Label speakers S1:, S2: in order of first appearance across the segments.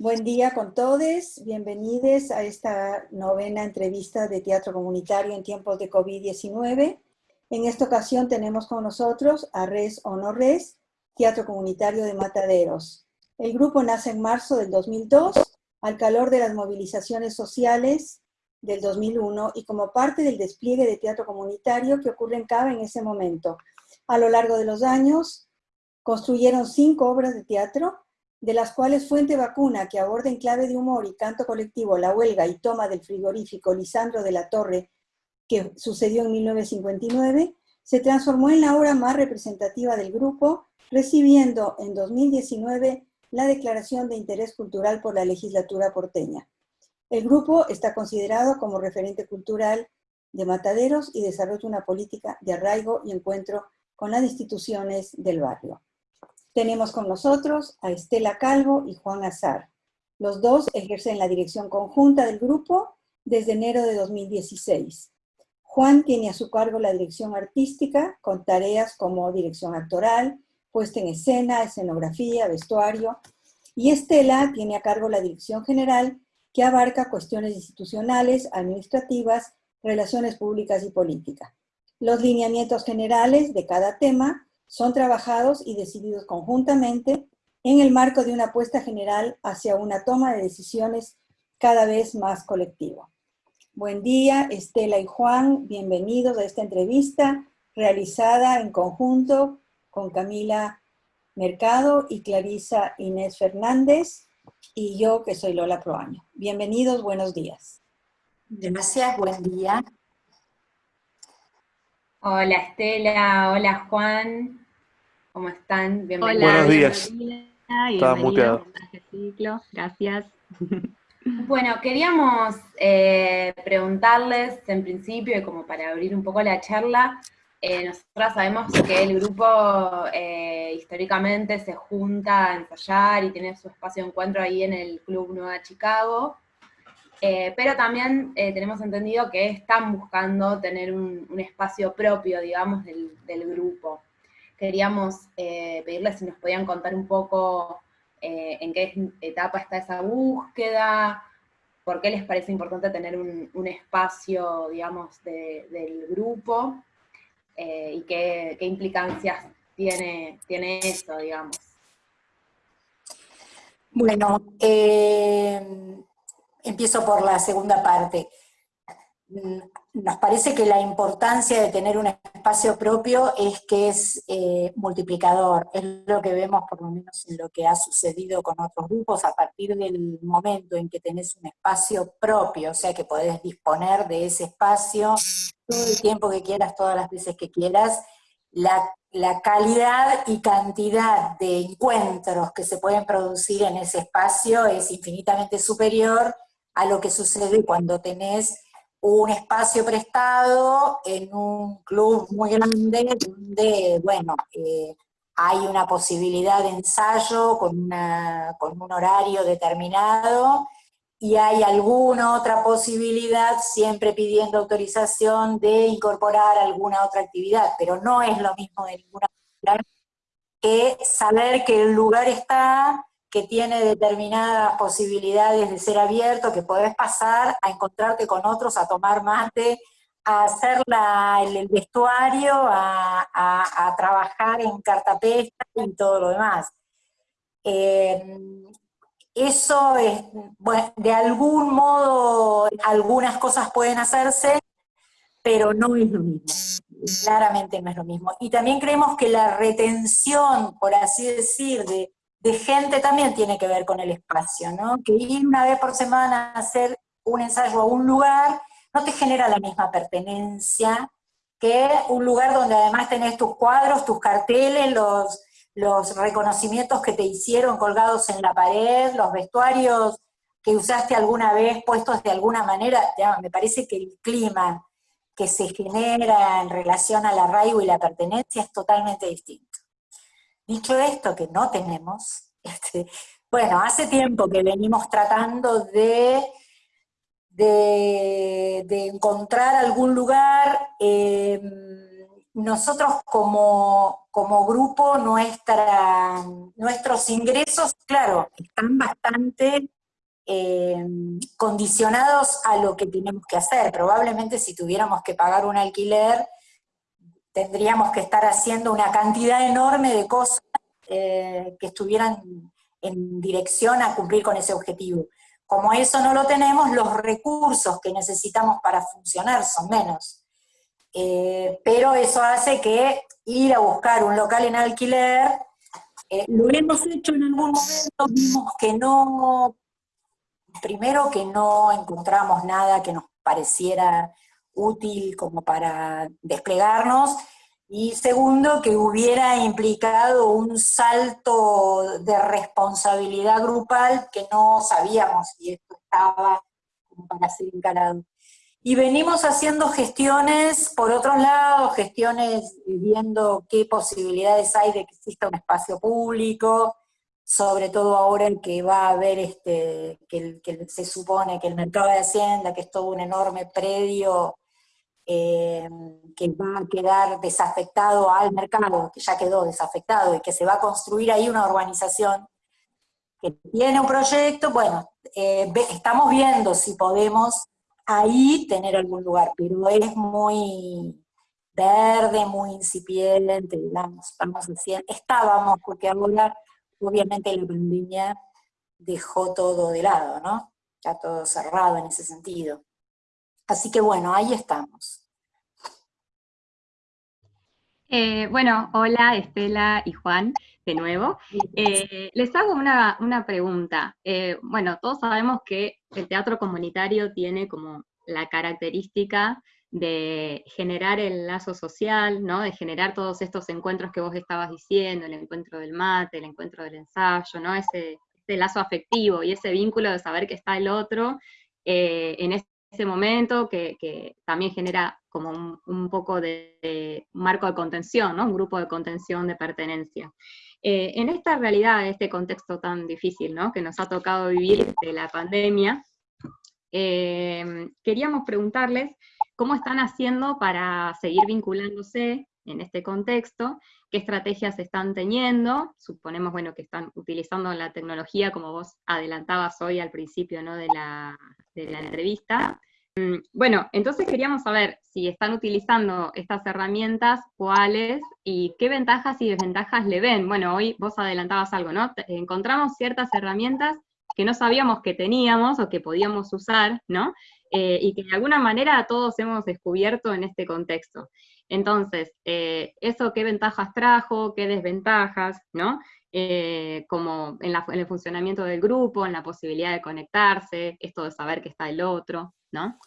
S1: Buen día con todos, bienvenidos a esta novena entrevista de teatro comunitario en tiempos de COVID-19. En esta ocasión tenemos con nosotros a Res o No Res, Teatro Comunitario de Mataderos. El grupo nace en marzo del 2002, al calor de las movilizaciones sociales del 2001 y como parte del despliegue de teatro comunitario que ocurre en Cava en ese momento. A lo largo de los años, construyeron cinco obras de teatro, de las cuales Fuente Vacuna, que aborda en clave de humor y canto colectivo la huelga y toma del frigorífico Lisandro de la Torre, que sucedió en 1959, se transformó en la obra más representativa del grupo, recibiendo en 2019 la declaración de interés cultural por la legislatura porteña. El grupo está considerado como referente cultural de Mataderos y desarrolla una política de arraigo y encuentro con las instituciones del barrio. Tenemos con nosotros a Estela Calvo y Juan Azar. Los dos ejercen la dirección conjunta del grupo desde enero de 2016. Juan tiene a su cargo la dirección artística con tareas como dirección actoral, puesta en escena, escenografía, vestuario, y Estela tiene a cargo la dirección general que abarca cuestiones institucionales, administrativas, relaciones públicas y política. Los lineamientos generales de cada tema son trabajados y decididos conjuntamente en el marco de una apuesta general hacia una toma de decisiones cada vez más colectiva. Buen día, Estela y Juan, bienvenidos a esta entrevista realizada en conjunto con Camila Mercado y Clarisa Inés Fernández y yo que soy Lola Proaño. Bienvenidos, buenos días.
S2: Gracias, buen día.
S3: Hola Estela, hola Juan, ¿Cómo están?
S4: Bienvenidos. Buenos días.
S3: Estaba muteado. Gracias. Bueno, queríamos eh, preguntarles en principio, y como para abrir un poco la charla, eh, nosotros sabemos que el grupo eh, históricamente se junta a ensayar y tiene su espacio de encuentro ahí en el Club Nueva Chicago, pero también tenemos entendido que están buscando tener un, espacio propio, digamos, del, del grupo queríamos eh, pedirles si nos podían contar un poco eh, en qué etapa está esa búsqueda, por qué les parece importante tener un, espacio, digamos, del grupo, eh, y qué, implicancias tiene, tiene eso, digamos.
S2: Bueno, empiezo por la segunda parte. Nos parece que la importancia de tener un espacio propio es que es eh, multiplicador, es lo que vemos por lo menos en lo que ha sucedido con otros grupos, a partir del momento en que tenés un espacio propio, o sea que podés disponer de ese espacio todo el tiempo que quieras, todas las veces que quieras, la, la calidad y cantidad de encuentros que se pueden producir en ese espacio es infinitamente superior a lo que sucede cuando tenés un espacio prestado en un club muy grande donde, bueno, eh, hay una posibilidad de ensayo con, con un horario determinado y hay alguna otra posibilidad, siempre pidiendo autorización, de incorporar alguna otra actividad, pero no es lo mismo de ninguna manera que saber que el lugar está, que tiene determinadas posibilidades de ser abierto, que podés pasar a encontrarte con otros, a tomar mate, a hacer el, vestuario, a, trabajar en cartapesta y todo lo demás. Eh, eso es, bueno, de algún modo, algunas cosas pueden hacerse, pero no es lo mismo. Claramente no es lo mismo. Y también creemos que la retención, por así decir, de, de gente también tiene que ver con el espacio, ¿no? Que ir una vez por semana a hacer un ensayo a un lugar no te genera la misma pertenencia que un lugar donde además tenés tus cuadros, tus carteles, los, reconocimientos que te hicieron colgados en la pared, los vestuarios que usaste alguna vez puestos de alguna manera, me parece que el clima que se genera en relación al arraigo y la pertenencia es totalmente distinto. Dicho esto, que no tenemos, este, bueno, hace tiempo que venimos tratando de, de, encontrar algún lugar, em, nosotros como, como grupo, nuestra, nuestros ingresos, claro, están bastante eh, condicionados a lo que tenemos que hacer. Probablemente si tuviéramos que pagar un alquiler, tendríamos que estar haciendo una cantidad enorme de cosas eh, que estuvieran en dirección a cumplir con ese objetivo. Como eso no lo tenemos, los recursos que necesitamos para funcionar son menos. Eh, pero eso hace que ir a buscar un local en alquiler, eh, lo hemos hecho en algún momento, vimos que no, primero que no encontramos nada que nos pareciera útil como para desplegarnos, y segundo, que hubiera implicado un salto de responsabilidad grupal que no sabíamos si esto estaba para ser encarado. Y venimos haciendo gestiones por otros lados, gestiones viendo qué posibilidades hay de que exista un espacio público, sobre todo ahora en que va a haber, este, que, se supone que el mercado de Hacienda, que es todo un enorme predio eh, que va a quedar desafectado al mercado, que ya quedó desafectado, y que se va a construir ahí una urbanización que tiene un proyecto, bueno, eh, estamos viendo si podemos ahí tener algún lugar, pero es muy verde, muy incipiente, digamos, estamos haciendo, estábamos, porque ahora obviamente la pandemia dejó todo de lado, ¿no? Ya todo cerrado en ese sentido. Así que bueno, ahí estamos.
S5: Eh, bueno, hola Estela y Juan, de nuevo. Eh, les hago una, pregunta. Eh, bueno, todos sabemos que el teatro comunitario tiene como la característica de generar el lazo social, ¿no? De generar todos estos encuentros que vos estabas diciendo, el encuentro del mate, el encuentro del ensayo, ¿no? Ese, lazo afectivo y ese vínculo de saber que está el otro en ese momento que también genera como un, poco de, marco de contención, ¿no? un grupo de contención de pertenencia. Eh, en esta realidad, este contexto tan difícil ¿no? que nos ha tocado vivir de la pandemia, eh, queríamos preguntarles cómo están haciendo para seguir vinculándose en este contexto, qué estrategias están teniendo, suponemos bueno, que están utilizando la tecnología como vos adelantabas hoy al principio ¿no? de, la, de la entrevista, Mm, bueno, entonces queríamos saber si están utilizando estas herramientas, cuáles y qué ventajas y desventajas le ven. Bueno, hoy vos adelantabas algo, ¿no? Encontramos ciertas herramientas que no sabíamos que teníamos o que podíamos usar, ¿no? Eh, y que de alguna manera todos hemos descubierto en este contexto. Entonces, eh, ¿eso qué ventajas trajo, qué desventajas, ¿no? Eh, como en, en, el funcionamiento del grupo, en la posibilidad de conectarse, esto de saber que está el otro, ¿no?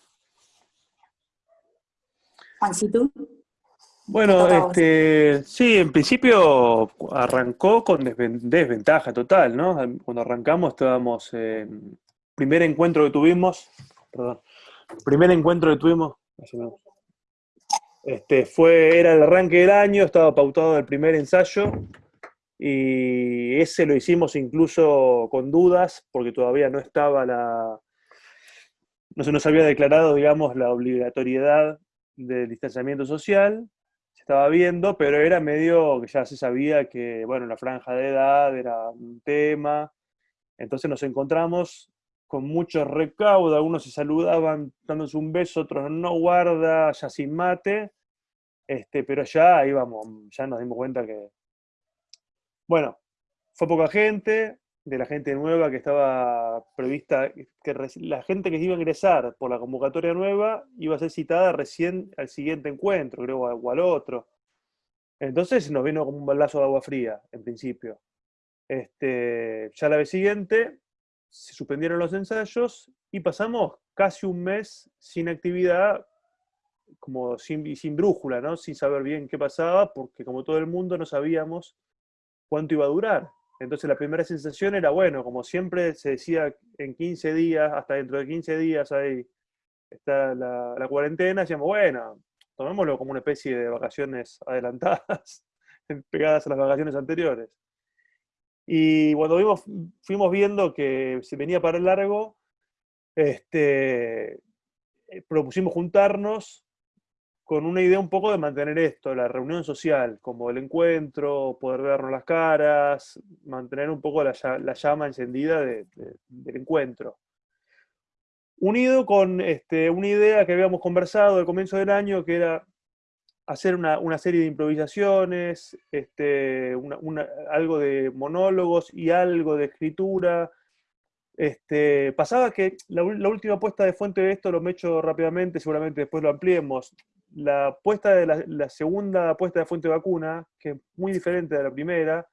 S2: Juancito.
S4: Bueno, este, sí, en principio arrancó con desventaja total, ¿no? Cuando arrancamos estábamos, primer encuentro que tuvimos, perdón, primer encuentro que tuvimos, este, fue, era el arranque del año, estaba pautado el primer ensayo, y ese lo hicimos incluso con dudas, porque todavía no estaba la, no se nos había declarado, digamos, la obligatoriedad del distanciamiento social, se estaba viendo, pero era medio que ya se sabía que, bueno, la franja de edad era un tema, entonces nos encontramos con muchos recaudos, algunos se saludaban dándose un beso, otros no guarda, ya sin mate, este, pero ya íbamos, ya nos dimos cuenta que, bueno, fue poca gente, de la gente nueva que estaba prevista, que la gente que iba a ingresar por la convocatoria nueva iba a ser citada recién al siguiente encuentro, creo, o al otro. Entonces nos vino como un balazo de agua fría, en principio. Este, ya la vez siguiente se suspendieron los ensayos y pasamos casi un mes sin actividad, como sin, sin brújula, ¿no? sin saber bien qué pasaba, porque como todo el mundo no sabíamos cuánto iba a durar. Entonces la primera sensación era, bueno, como siempre se decía en 15 días, hasta dentro de 15 días ahí está la, cuarentena, decíamos, bueno, tomémoslo como una especie de vacaciones adelantadas, pegadas a las vacaciones anteriores. Y cuando vimos, fuimos viendo que se venía para el largo, este, eh, propusimos juntarnos con una idea un poco de mantener esto, la reunión social, como el encuentro, poder vernos las caras, mantener un poco la, llama encendida del encuentro. Unido con este, una idea que habíamos conversado al comienzo del año, que era hacer una, serie de improvisaciones, este, algo de monólogos y algo de escritura. Este, pasaba que la, última puesta de fuente de esto lo me echo rápidamente, seguramente después lo ampliemos. La puesta de la, segunda puesta de fuente de vacuna, que es muy diferente de la primera,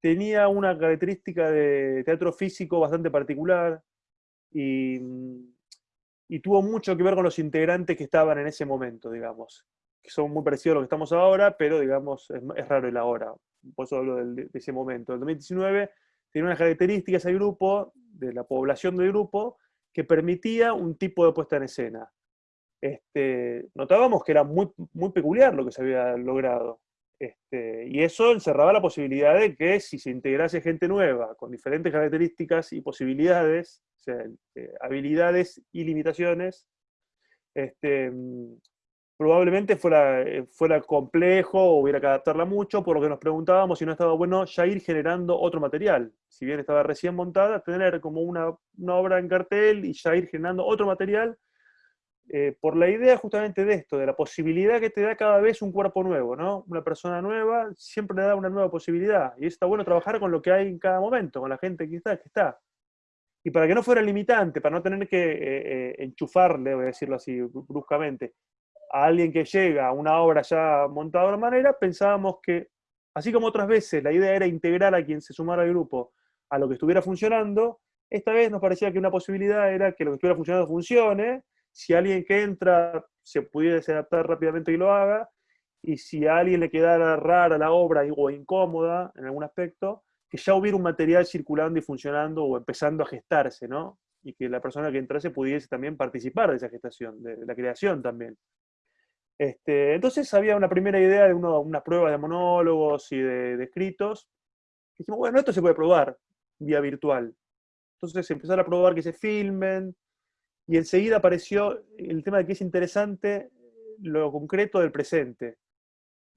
S4: tenía una característica de teatro físico bastante particular y, y tuvo mucho que ver con los integrantes que estaban en ese momento, digamos que son muy parecidos a lo que estamos ahora, pero digamos, es, raro el ahora. Por eso hablo de, ese momento. El 2019 tiene unas características el grupo, de la población del grupo, que permitía un tipo de puesta en escena. Este, notábamos que era muy, muy peculiar lo que se había logrado. Este, y eso encerraba la posibilidad de que si se integrase gente nueva, con diferentes características y posibilidades, o sea, eh, habilidades y limitaciones, este, probablemente fuera, eh, fuera complejo hubiera que adaptarla mucho, por lo que nos preguntábamos si no estaba bueno ya ir generando otro material. Si bien estaba recién montada, tener como una, obra en cartel y ya ir generando otro material, eh, por la idea justamente de esto, de la posibilidad que te da cada vez un cuerpo nuevo, ¿no? Una persona nueva siempre le da una nueva posibilidad, y está bueno trabajar con lo que hay en cada momento, con la gente que está. Que está. Y para que no fuera limitante, para no tener que eh, enchufarle, voy a decirlo así bruscamente, a alguien que llega a una obra ya montada de una manera, pensábamos que, así como otras veces la idea era integrar a quien se sumara al grupo a lo que estuviera funcionando, esta vez nos parecía que una posibilidad era que lo que estuviera funcionando funcione, si alguien que entra se pudiese adaptar rápidamente y lo haga, y si a alguien le quedara rara la obra o incómoda en algún aspecto, que ya hubiera un material circulando y funcionando o empezando a gestarse, ¿no? Y que la persona que entrase pudiese también participar de esa gestación, de la creación también. Este, entonces había una primera idea de unas pruebas de monólogos y de, escritos. dijimos, bueno, esto se puede probar vía virtual. Entonces empezar a probar que se filmen, y enseguida apareció el tema de que es interesante lo concreto del presente.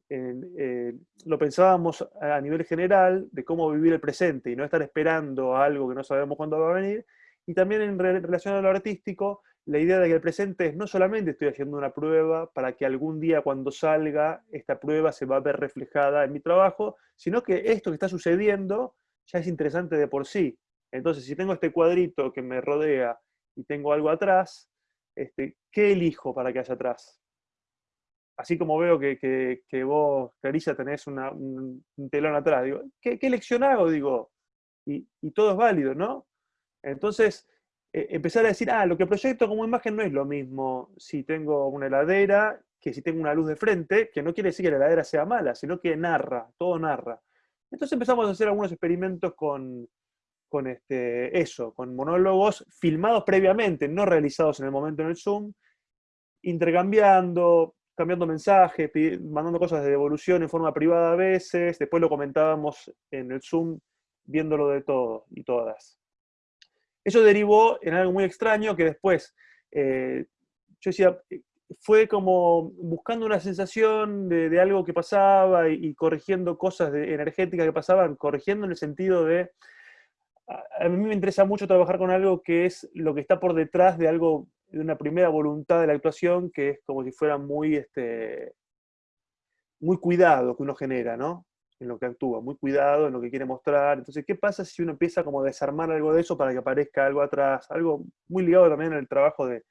S4: Eh, lo pensábamos a nivel general de cómo vivir el presente y no estar esperando algo que no sabemos cuándo va a venir, y también en relación a lo artístico, la idea de que el presente es no solamente estoy haciendo una prueba para que algún día cuando salga esta prueba se va a ver reflejada en mi trabajo, sino que esto que está sucediendo ya es interesante de por sí. Entonces, si tengo este cuadrito que me rodea y tengo algo atrás, este, ¿qué elijo para que haya atrás? Así como veo que, vos, Clarisa, tenés un, telón atrás, digo, ¿qué, elección hago? Digo, y, y todo es válido, ¿no? Entonces, eh, empezar a decir, ah, lo que proyecto como imagen no es lo mismo si tengo una heladera que si tengo una luz de frente, que no quiere decir que la heladera sea mala, sino que narra, todo narra. Entonces empezamos a hacer algunos experimentos con, con este, eso, con monólogos filmados previamente, no realizados en el momento en el Zoom, intercambiando, cambiando mensajes, mandando cosas de devolución en forma privada a veces, después lo comentábamos en el Zoom, viéndolo de todo y todas. Eso derivó en algo muy extraño que después, eh, yo decía, fue como buscando una sensación de, algo que pasaba y, corrigiendo cosas energéticas que pasaban, corrigiendo en el sentido de, a, mí me interesa mucho trabajar con algo que es lo que está por detrás de algo, de una primera voluntad de la actuación, que es como si fuera muy, este, muy cuidado que uno genera, ¿no? En lo que actúa, muy cuidado en lo que quiere mostrar. Entonces, ¿qué pasa si uno empieza como a desarmar algo de eso para que aparezca algo atrás? Algo muy ligado también al trabajo de,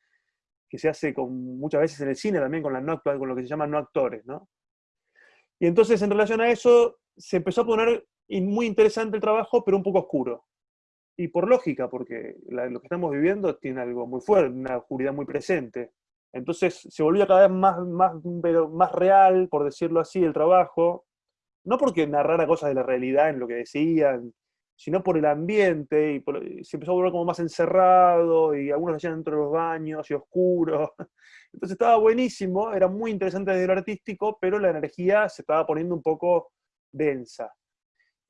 S4: que se hace con, muchas veces en el cine también con, la no, con lo que se llama no actores, ¿no? Y entonces, en relación a eso, se empezó a poner muy interesante el trabajo, pero un poco oscuro. Y por lógica, porque lo que estamos viviendo tiene algo muy fuerte, una oscuridad muy presente. Entonces se volvía cada vez más, más, pero más real, por decirlo así, el trabajo, no porque narrara cosas de la realidad en lo que decían, sino por el ambiente, y se empezó a volver como más encerrado, y algunos hacían dentro de los baños, y oscuro. Entonces estaba buenísimo, era muy interesante desde lo artístico, pero la energía se estaba poniendo un poco densa.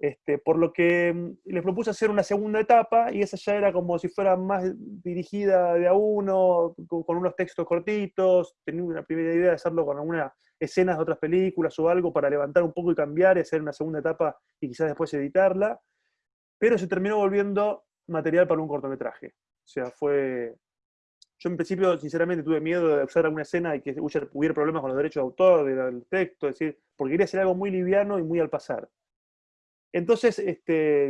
S4: Este, por lo que mm, les propuse hacer una segunda etapa y esa ya era como si fuera más dirigida de a uno, con, unos textos cortitos, tenía una primera idea de hacerlo con algunas escenas de otras películas o algo para levantar un poco y cambiar y hacer una segunda etapa y quizás después editarla, pero se terminó volviendo material para un cortometraje. O sea, fue... Yo en principio, sinceramente, tuve miedo de usar alguna escena y que hubiera problemas con los derechos de autor del texto, es decir, porque quería hacer algo muy liviano y muy al pasar. Entonces, este,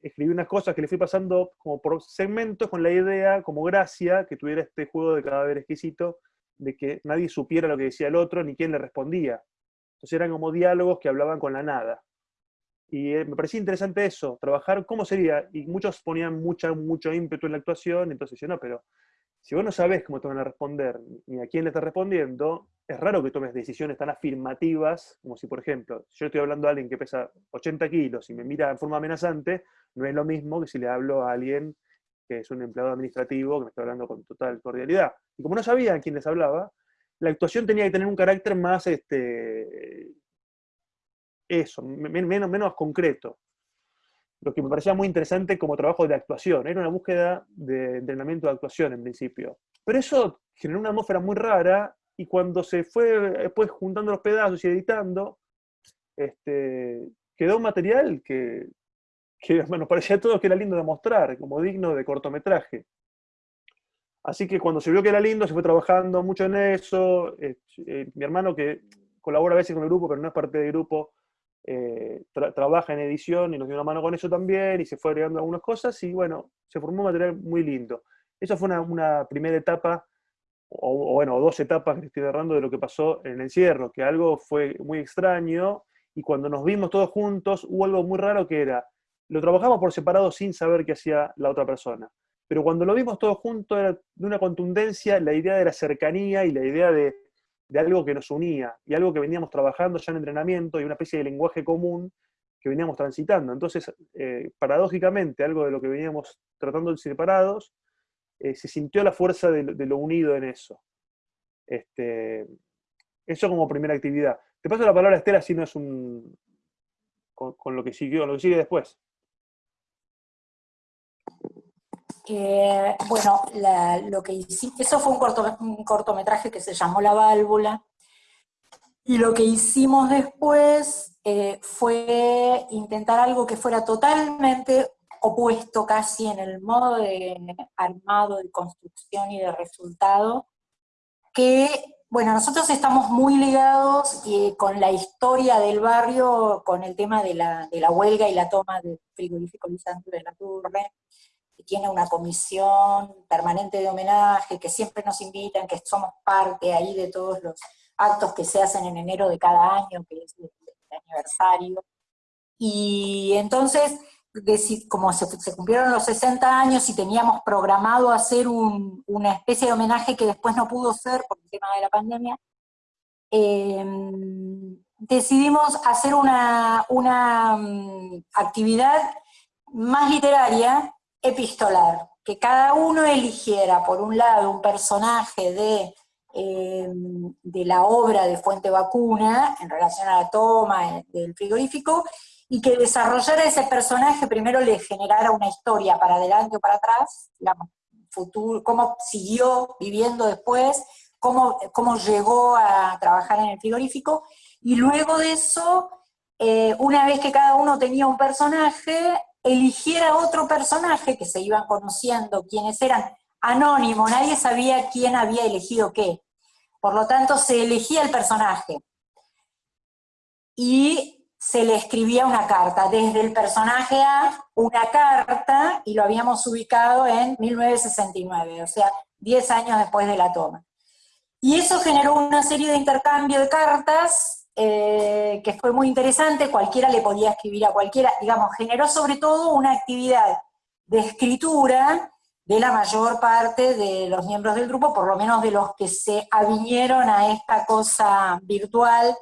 S4: escribí unas cosas que le fui pasando como por segmentos con la idea, como gracia, que tuviera este juego de cadáver exquisito, de que nadie supiera lo que decía el otro ni quién le respondía. Entonces eran como diálogos que hablaban con la nada. Y eh, me parecía interesante eso, trabajar cómo sería, y muchos ponían mucha, mucho ímpetu en la actuación, entonces yo no, pero si vos no sabés cómo te van a responder, ni a quién le estás respondiendo, es raro que tomes decisiones tan afirmativas, como si, por ejemplo, yo estoy hablando a alguien que pesa 80 kilos y me mira en forma amenazante, no es lo mismo que si le hablo a alguien que es un empleado administrativo que me está hablando con total cordialidad. Y como no sabía a quién les hablaba, la actuación tenía que tener un carácter más, este, eso, menos, menos concreto lo que me parecía muy interesante como trabajo de actuación. Era una búsqueda de entrenamiento de actuación en principio. Pero eso generó una atmósfera muy rara y cuando se fue después juntando los pedazos y editando, este, quedó un material que, que nos parecía a todos que era lindo de mostrar, como digno de cortometraje. Así que cuando se vio que era lindo, se fue trabajando mucho en eso. Eh, eh, mi hermano, que colabora a veces con el grupo, pero no es parte del grupo, eh, trabaja en edición y nos dio una mano con eso también, y se fue agregando algunas cosas, y bueno, se formó un material muy lindo. Esa fue una, primera etapa, o, bueno, dos etapas que estoy narrando de lo que pasó en el encierro, que algo fue muy extraño, y cuando nos vimos todos juntos, hubo algo muy raro que era, lo trabajamos por separado sin saber qué hacía la otra persona. Pero cuando lo vimos todos juntos era de una contundencia la idea de la cercanía y la idea de de algo que nos unía y algo que veníamos trabajando ya en entrenamiento y una especie de lenguaje común que veníamos transitando. Entonces, eh, paradójicamente, algo de lo que veníamos tratando de separados, eh, se sintió la fuerza de, lo unido en eso. Este, eso como primera actividad. Te paso la palabra, Estela, si no es un... con, lo que siguió, lo que sigue después.
S2: Eh, bueno, lo que hicimos, eso fue un, cortometraje que se llamó La Válvula, y lo que hicimos después eh, fue intentar algo que fuera totalmente opuesto casi en el modo de armado, de construcción y de resultado, que, bueno, nosotros estamos muy ligados eh, con la historia del barrio, con el tema de la, de la huelga y la toma del frigorífico de la Turre, tiene una comisión permanente de homenaje, que siempre nos invitan, que somos parte ahí de todos los actos que se hacen en enero de cada año, que es el, aniversario. Y entonces, como se, cumplieron los 60 años y teníamos programado hacer una especie de homenaje que después no pudo ser por el tema de la pandemia, em, decidimos hacer una, una mm, actividad más literaria epistolar, que cada uno eligiera, por un lado, un personaje de, eh, de la obra de Fuente Vacuna, en relación a la toma del frigorífico, y que desarrollara ese personaje, primero le generara una historia para adelante o para atrás, futuro, cómo siguió viviendo después, cómo, cómo llegó a trabajar en el frigorífico, y luego de eso, eh, una vez que cada uno tenía un personaje, eligiera otro personaje, que se iban conociendo quiénes eran, anónimo, nadie sabía quién había elegido qué. Por lo tanto, se elegía el personaje. Y se le escribía una carta, desde el personaje A, una carta, y lo habíamos ubicado en 1969, o sea, 10 años después de la toma. Y eso generó una serie de intercambio de cartas eh, que fue muy interesante, cualquiera le podía escribir a cualquiera, digamos, generó sobre todo una actividad de escritura de la mayor parte de los miembros del grupo, por lo menos de los que se avinieron a esta cosa virtual,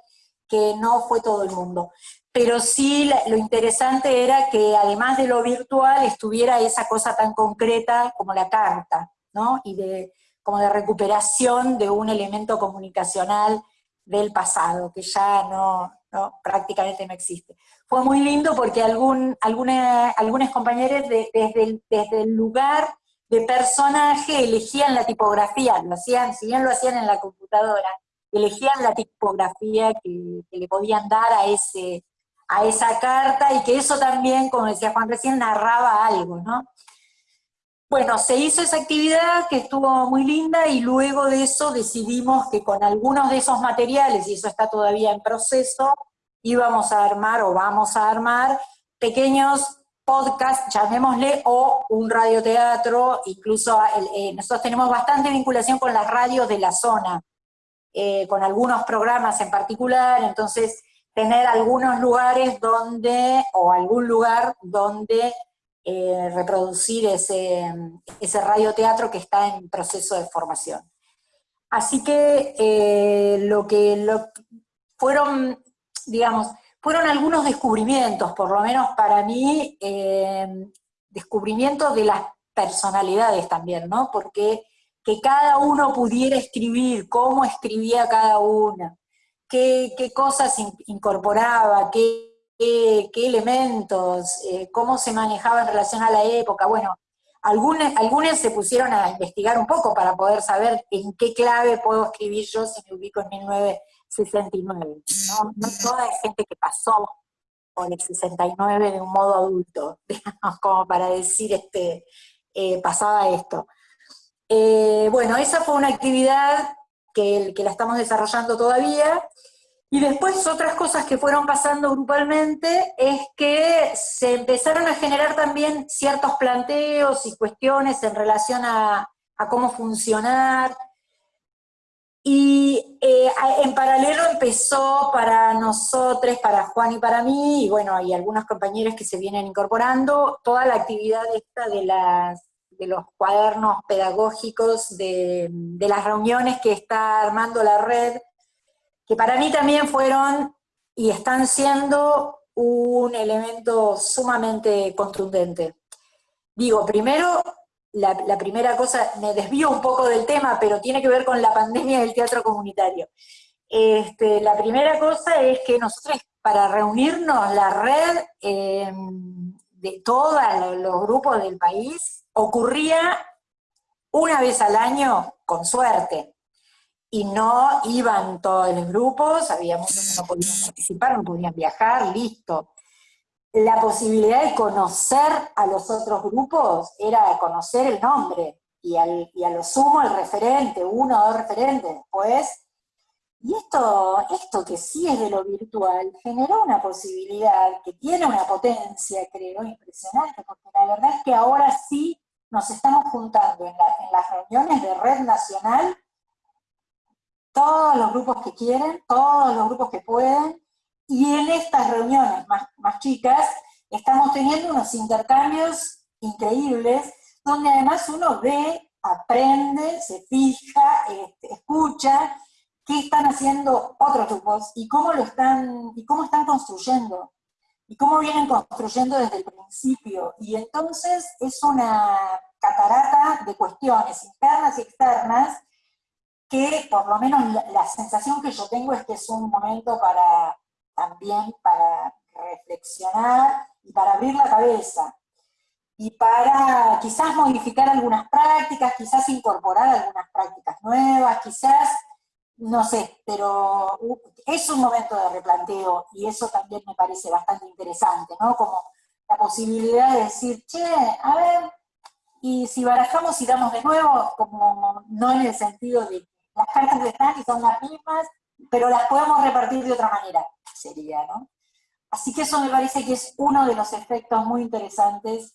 S2: que no fue todo el mundo. Pero sí lo interesante era que además de lo virtual estuviera esa cosa tan concreta como la carta, ¿no? Y de, como de recuperación de un elemento comunicacional del pasado, que ya no, ¿no? prácticamente no existe. Fue muy lindo porque algún, algunos compañeros desde, desde el lugar de personaje elegían la tipografía, lo hacían, si bien lo hacían en la computadora, elegían la tipografía que, le podían dar a, ese, a esa carta y que eso también, como decía Juan recién, narraba algo, ¿no? Bueno, se hizo esa actividad que estuvo muy linda y luego de eso decidimos que con algunos de esos materiales, y eso está todavía en proceso, íbamos a armar o vamos a armar pequeños podcast, llamémosle, o un radioteatro, incluso eh, nosotros tenemos bastante vinculación con las radios de la zona, eh, con algunos programas en particular, entonces tener algunos lugares donde, o algún lugar donde eh, reproducir ese, ese radioteatro que está en proceso de formación. Así que lo que fueron, digamos, fueron algunos descubrimientos, por lo menos para mí, eh, descubrimientos de las personalidades también, ¿no? Porque que cada uno pudiera escribir, cómo escribía cada una, qué, cosas incorporaba, qué, qué, elementos, eh, cómo se manejaba en relación a la época. Bueno, algunas, algunas se pusieron a investigar un poco para poder saber en qué clave puedo escribir yo si me ubico en 19 69. No, no toda es gente que pasó por el 69 de un modo adulto, digamos, como para decir, este, eh, pasaba esto. Eh, bueno, esa fue una actividad que, que la estamos desarrollando todavía, y después otras cosas que fueron pasando grupalmente es que se empezaron a generar también ciertos planteos y cuestiones en relación a, a cómo funcionar, y eh, en paralelo empezó para nosotros, para Juan y para mí, y bueno, hay algunos compañeros que se vienen incorporando, toda la actividad esta de, las, de los cuadernos pedagógicos, de, de las reuniones que está armando la red, que para mí también fueron y están siendo un elemento sumamente contundente. Digo, primero, la, primera cosa, me desvío un poco del tema, pero tiene que ver con la pandemia del teatro comunitario. Este, la primera cosa es que nosotros, para reunirnos, la red em, de todos los grupos del país, ocurría una vez al año, con suerte. Y no iban todos los grupos, había muchos que no podían participar, no podían viajar, listo. La posibilidad de conocer a los otros grupos era conocer el nombre, y, al, a lo sumo el referente, uno o dos referentes pues Y esto, esto que sí es de lo virtual, generó una posibilidad que tiene una potencia, creo, impresionante, porque la verdad es que ahora sí nos estamos juntando en, en las reuniones de red nacional, todos los grupos que quieren, todos los grupos que pueden, y en estas reuniones más, más chicas estamos teniendo unos intercambios increíbles, donde además uno ve, aprende, se fija, este, escucha qué están haciendo otros grupos y cómo lo están, y cómo están construyendo, y cómo vienen construyendo desde el principio. Y entonces es una catarata de cuestiones internas y externas que por lo menos la sensación que yo tengo es que es un momento para también para reflexionar y para abrir la cabeza y para quizás modificar algunas prácticas, quizás incorporar algunas prácticas nuevas, quizás, no sé, pero es un momento de replanteo y eso también me parece bastante interesante, ¿no? Como la posibilidad de decir, che, a ver, y si barajamos y damos de nuevo, como no en el sentido de las cartas están y son las mismas, pero las podemos repartir de otra manera sería, ¿no? Así que eso me parece que es uno de los efectos muy interesantes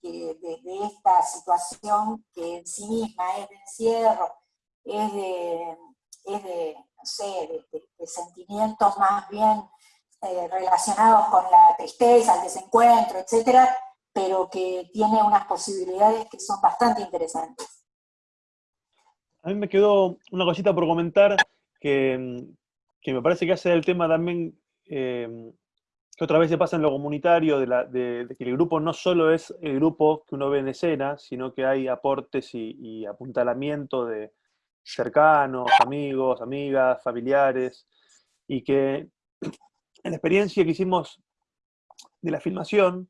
S2: de, esta situación que en sí misma es de encierro, es de, no sé, de, sentimientos más bien eh, relacionados con la tristeza, el desencuentro, etcétera, pero que tiene unas posibilidades que son bastante interesantes.
S4: A mí me quedó una cosita por comentar que, que me parece que hace el tema también, em, que otra vez se pasa en lo comunitario, de, que el grupo no solo es el grupo que uno ve en escena, sino que hay aportes y, apuntalamiento de cercanos, amigos, amigas, familiares, y que en la experiencia que hicimos de la filmación,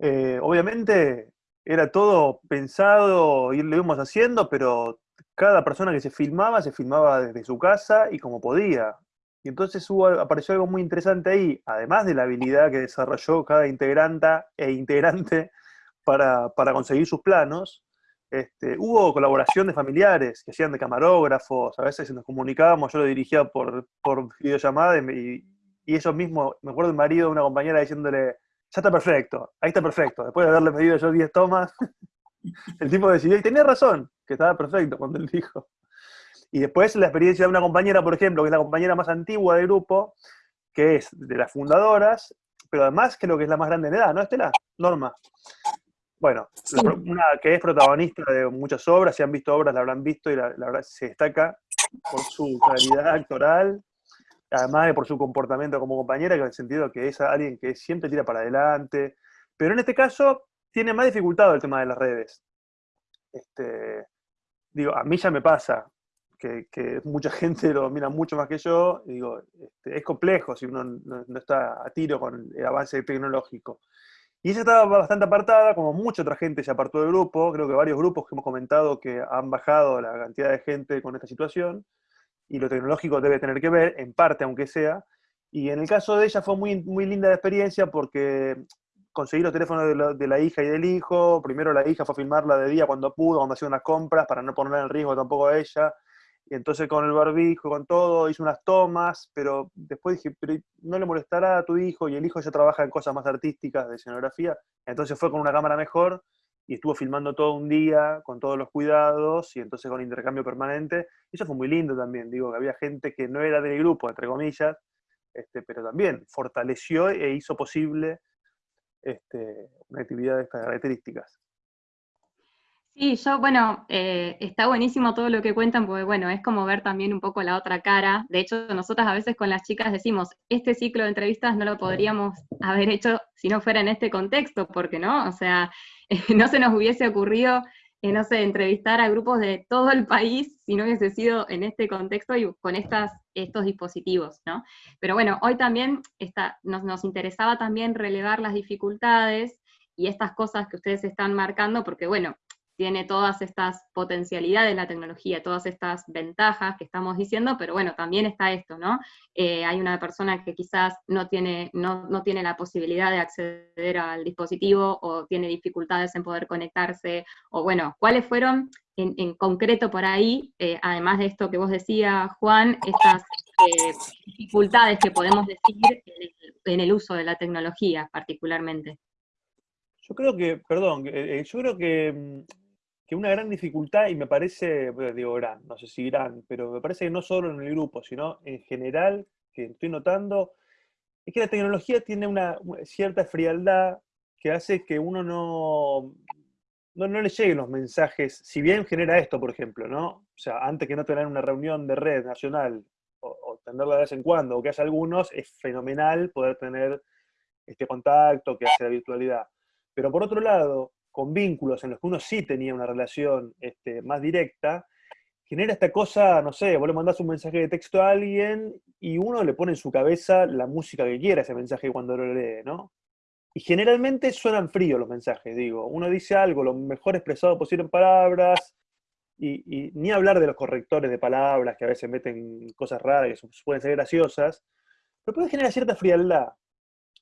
S4: eh, obviamente era todo pensado y lo íbamos haciendo, pero cada persona que se filmaba, se filmaba desde su casa y como podía. Y entonces hubo, apareció algo muy interesante ahí, además de la habilidad que desarrolló cada integrante e integrante para, conseguir sus planos, este, hubo colaboración de familiares que hacían de camarógrafos, a veces nos comunicábamos, yo lo dirigía por, por videollamada y, y ellos mismos, me acuerdo del marido de una compañera diciéndole, ya está perfecto, ahí está perfecto. Después de haberle pedido yo 10 tomas, el tipo decidió, y tenía razón, que estaba perfecto cuando él dijo. Y después la experiencia de una compañera, por ejemplo, que es la compañera más antigua del grupo, que es de las fundadoras, pero además creo que es la más grande en edad, ¿no, Estela? Norma. Bueno, una que es protagonista de muchas obras, si han visto obras la habrán visto y la, la verdad se destaca por su calidad actoral, además de por su comportamiento como compañera, que en el sentido que es alguien que siempre tira para adelante, pero en este caso tiene más dificultad el tema de las redes. Este, digo, a mí ya me pasa, que, mucha gente lo domina mucho más que yo, digo, este, es complejo si uno no, está a tiro con el avance tecnológico. Y ella estaba bastante apartada, como mucha otra gente se apartó del grupo, creo que varios grupos que hemos comentado que han bajado la cantidad de gente con esta situación, y lo tecnológico debe tener que ver, en parte aunque sea, y en el caso de ella fue muy, muy linda la experiencia porque conseguí los teléfonos de la, hija y del hijo, primero la hija fue a filmarla de día cuando pudo, cuando hacía unas compras, para no ponerla en riesgo tampoco a ella, y entonces con el barbijo, con todo, hizo unas tomas, pero después dije, pero no le molestará a tu hijo, y el hijo ya trabaja en cosas más artísticas, de escenografía, entonces fue con una cámara mejor, y estuvo filmando todo un día con todos los cuidados y entonces con intercambio permanente. Y eso fue muy lindo también, digo, que había gente que no era del grupo, entre comillas, este, pero también fortaleció e hizo posible este, una actividad de estas características.
S5: Sí, yo, bueno, eh, está buenísimo todo lo que cuentan, porque bueno, es como ver también un poco la otra cara. De hecho, nosotras a veces con las chicas decimos, este ciclo de entrevistas no lo podríamos haber hecho si no fuera en este contexto, porque no, o sea, no se nos hubiese ocurrido, eh, no sé, entrevistar a grupos de todo el país si no hubiese sido en este contexto y con estas, estos dispositivos, ¿no? Pero bueno, hoy también está, nos, nos interesaba también relevar las dificultades y estas cosas que ustedes están marcando, porque bueno, tiene todas estas potencialidades la tecnología, todas estas ventajas que estamos diciendo, pero bueno, también está esto, ¿no? Eh, hay una persona que quizás no tiene, no, no, tiene la posibilidad de acceder al dispositivo o tiene dificultades en poder conectarse, o bueno, ¿cuáles fueron en, concreto por ahí, eh, además de esto que vos decías, Juan, estas eh, dificultades que podemos decir en el uso de la tecnología particularmente?
S4: Yo creo que, perdón, yo creo que mm, que una gran dificultad, y me parece, digo gran, no sé si gran, pero me parece que no solo en el grupo, sino en general, que estoy notando, es que la tecnología tiene una cierta frialdad que hace que uno no, no, le lleguen los mensajes, si bien genera esto, por ejemplo, ¿no? O sea, antes que no tener una reunión de red nacional, o, tenerla de vez en cuando, o que haya algunos, es fenomenal poder tener este contacto que hace la virtualidad. Pero por otro lado, con vínculos en los que uno sí tenía una relación este, más directa, genera esta cosa, no sé, vos le mandás un mensaje de texto a alguien y uno le pone en su cabeza la música que quiera ese mensaje cuando lo lee, ¿no? Y generalmente suenan fríos los mensajes, digo. Uno dice algo lo mejor expresado posible en palabras, y, ni hablar de los correctores de palabras que a veces meten cosas raras que pueden ser graciosas, pero puede generar cierta frialdad.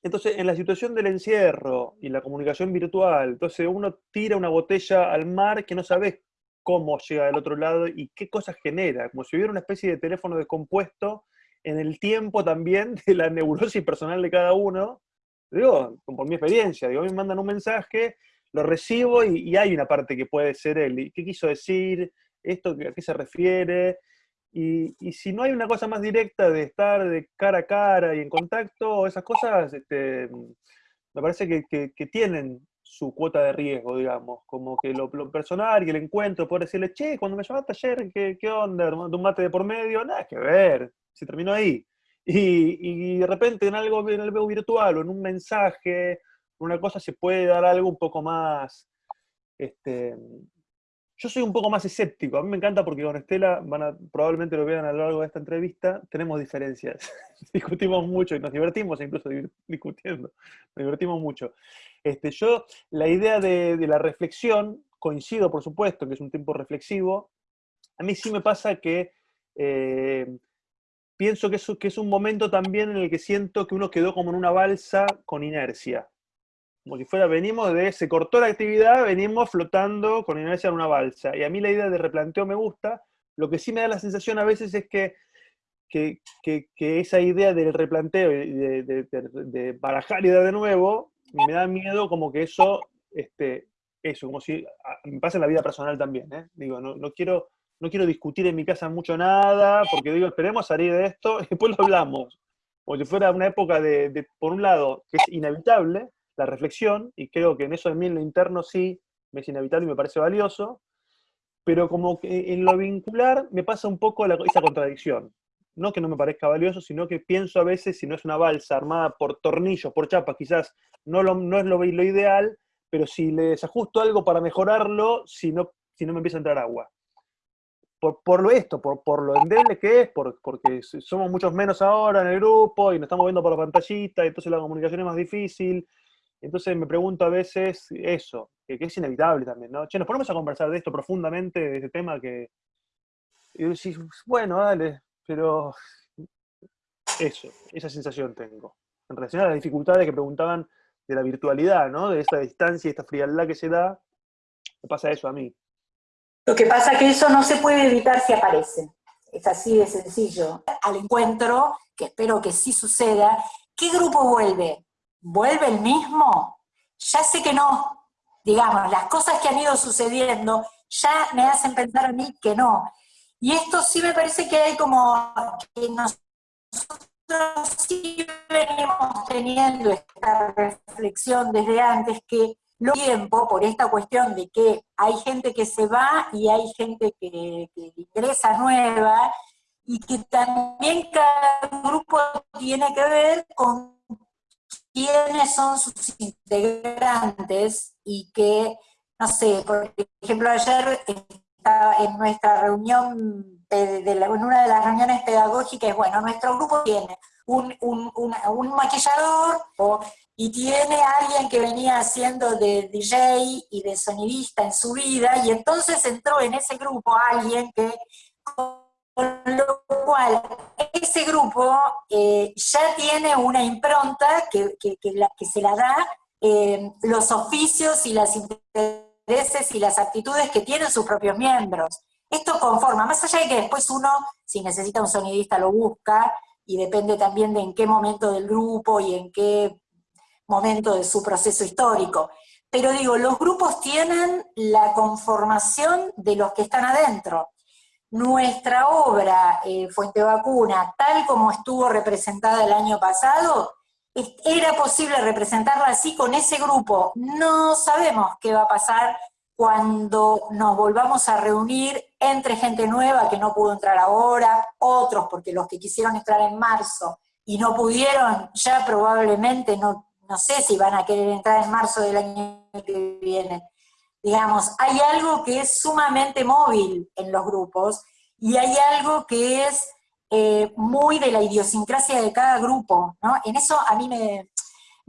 S4: Entonces, en la situación del encierro y la comunicación virtual, entonces uno tira una botella al mar que no sabes cómo llega del otro lado y qué cosas genera, como si hubiera una especie de teléfono descompuesto en el tiempo también de la neurosis personal de cada uno. Digo, por mi experiencia, digo, me mandan un mensaje, lo recibo y, hay una parte que puede ser él. ¿Qué quiso decir? ¿Esto a qué se refiere? Y, si no hay una cosa más directa de estar de cara a cara y en contacto, esas cosas este, me parece que, tienen su cuota de riesgo, digamos, como que lo, personal y el encuentro, poder decirle, che, cuando me llamaste ayer, ¿qué, qué onda? un mate de por medio? Nada que ver, se terminó ahí. Y, de repente en algo, en algo virtual o en un mensaje, una cosa se puede dar algo un poco más, este, yo soy un poco más escéptico. A mí me encanta porque con Estela, van a, probablemente lo vean a lo largo de esta entrevista, tenemos diferencias. Discutimos mucho y nos divertimos incluso discutiendo. Nos divertimos mucho. Este, yo, la idea de, la reflexión, coincido por supuesto que es un tiempo reflexivo. A mí sí me pasa que eh, pienso que es, que es un momento también en el que siento que uno quedó como en una balsa con inercia como si fuera, venimos de, se cortó la actividad, venimos flotando con inercia en una balsa. Y a mí la idea de replanteo me gusta, lo que sí me da la sensación a veces es que, que, esa idea del replanteo y de, de, barajar idea de nuevo, me da miedo como que eso, este, eso, como si, me pasa en la vida personal también, ¿eh? Digo, no, no, quiero, no quiero discutir en mi casa mucho nada, porque digo, esperemos salir de esto y después lo hablamos. Como si fuera una época de, por un lado, que es inevitable, la reflexión, y creo que en eso de mí en lo interno sí me es inevitable y me parece valioso, pero como que en lo vincular me pasa un poco esa contradicción. No que no me parezca valioso, sino que pienso a veces, si no es una balsa armada por tornillos, por chapas, quizás no, no es lo, lo, ideal, pero si le desajusto algo para mejorarlo, si no, si no me empieza a entrar agua. Por, por lo esto, por, por, lo endeble que es, por, porque somos muchos menos ahora en el grupo y nos estamos viendo por la pantallita, entonces la comunicación es más difícil, entonces me pregunto a veces eso, que, es inevitable también, ¿no? Che, nos ponemos a conversar de esto profundamente, de este tema que... Y decís, bueno, dale, pero eso, esa sensación tengo. En relación a las dificultades que preguntaban de la virtualidad, ¿no? De esta distancia y esta frialdad que se da, me pasa eso a mí.
S2: Lo que pasa es que eso no se puede evitar si aparece. Es así de sencillo. Al encuentro, que espero que sí suceda, ¿qué grupo vuelve? ¿Vuelve el mismo? Ya sé que no. Digamos, las cosas que han ido sucediendo ya me hacen pensar a mí que no. Y esto sí me parece que hay como que nosotros sí venimos teniendo esta reflexión desde antes que lo tiempo, por esta cuestión de que hay gente que se va y hay gente que, que ingresa nueva, y que también cada grupo tiene que ver con quiénes son sus integrantes y que, no sé, por ejemplo, ayer estaba en nuestra reunión, en una de las reuniones pedagógicas, bueno, nuestro grupo tiene un, un, maquillador y tiene alguien que venía haciendo de DJ y de sonidista en su vida, y entonces entró en ese grupo alguien que con lo cual, ese grupo eh, ya tiene una impronta que, se la da eh, los oficios y las intereses y las actitudes que tienen sus propios miembros. Esto conforma, más allá de que después uno, si necesita un sonidista, lo busca, y depende también de en qué momento del grupo y en qué momento de su proceso histórico. Pero digo, los grupos tienen la conformación de los que están adentro nuestra obra eh, Fuente Vacuna, tal como estuvo representada el año pasado, era posible representarla así con ese grupo. No sabemos qué va a pasar cuando nos volvamos a reunir entre gente nueva que no pudo entrar ahora, otros porque los que quisieron entrar en marzo y no pudieron, ya probablemente no, no sé si van a querer entrar en marzo del año que viene. Digamos, hay algo que es sumamente móvil en los grupos y hay algo que es eh, muy de la idiosincrasia de cada grupo, ¿no? En eso a mí me,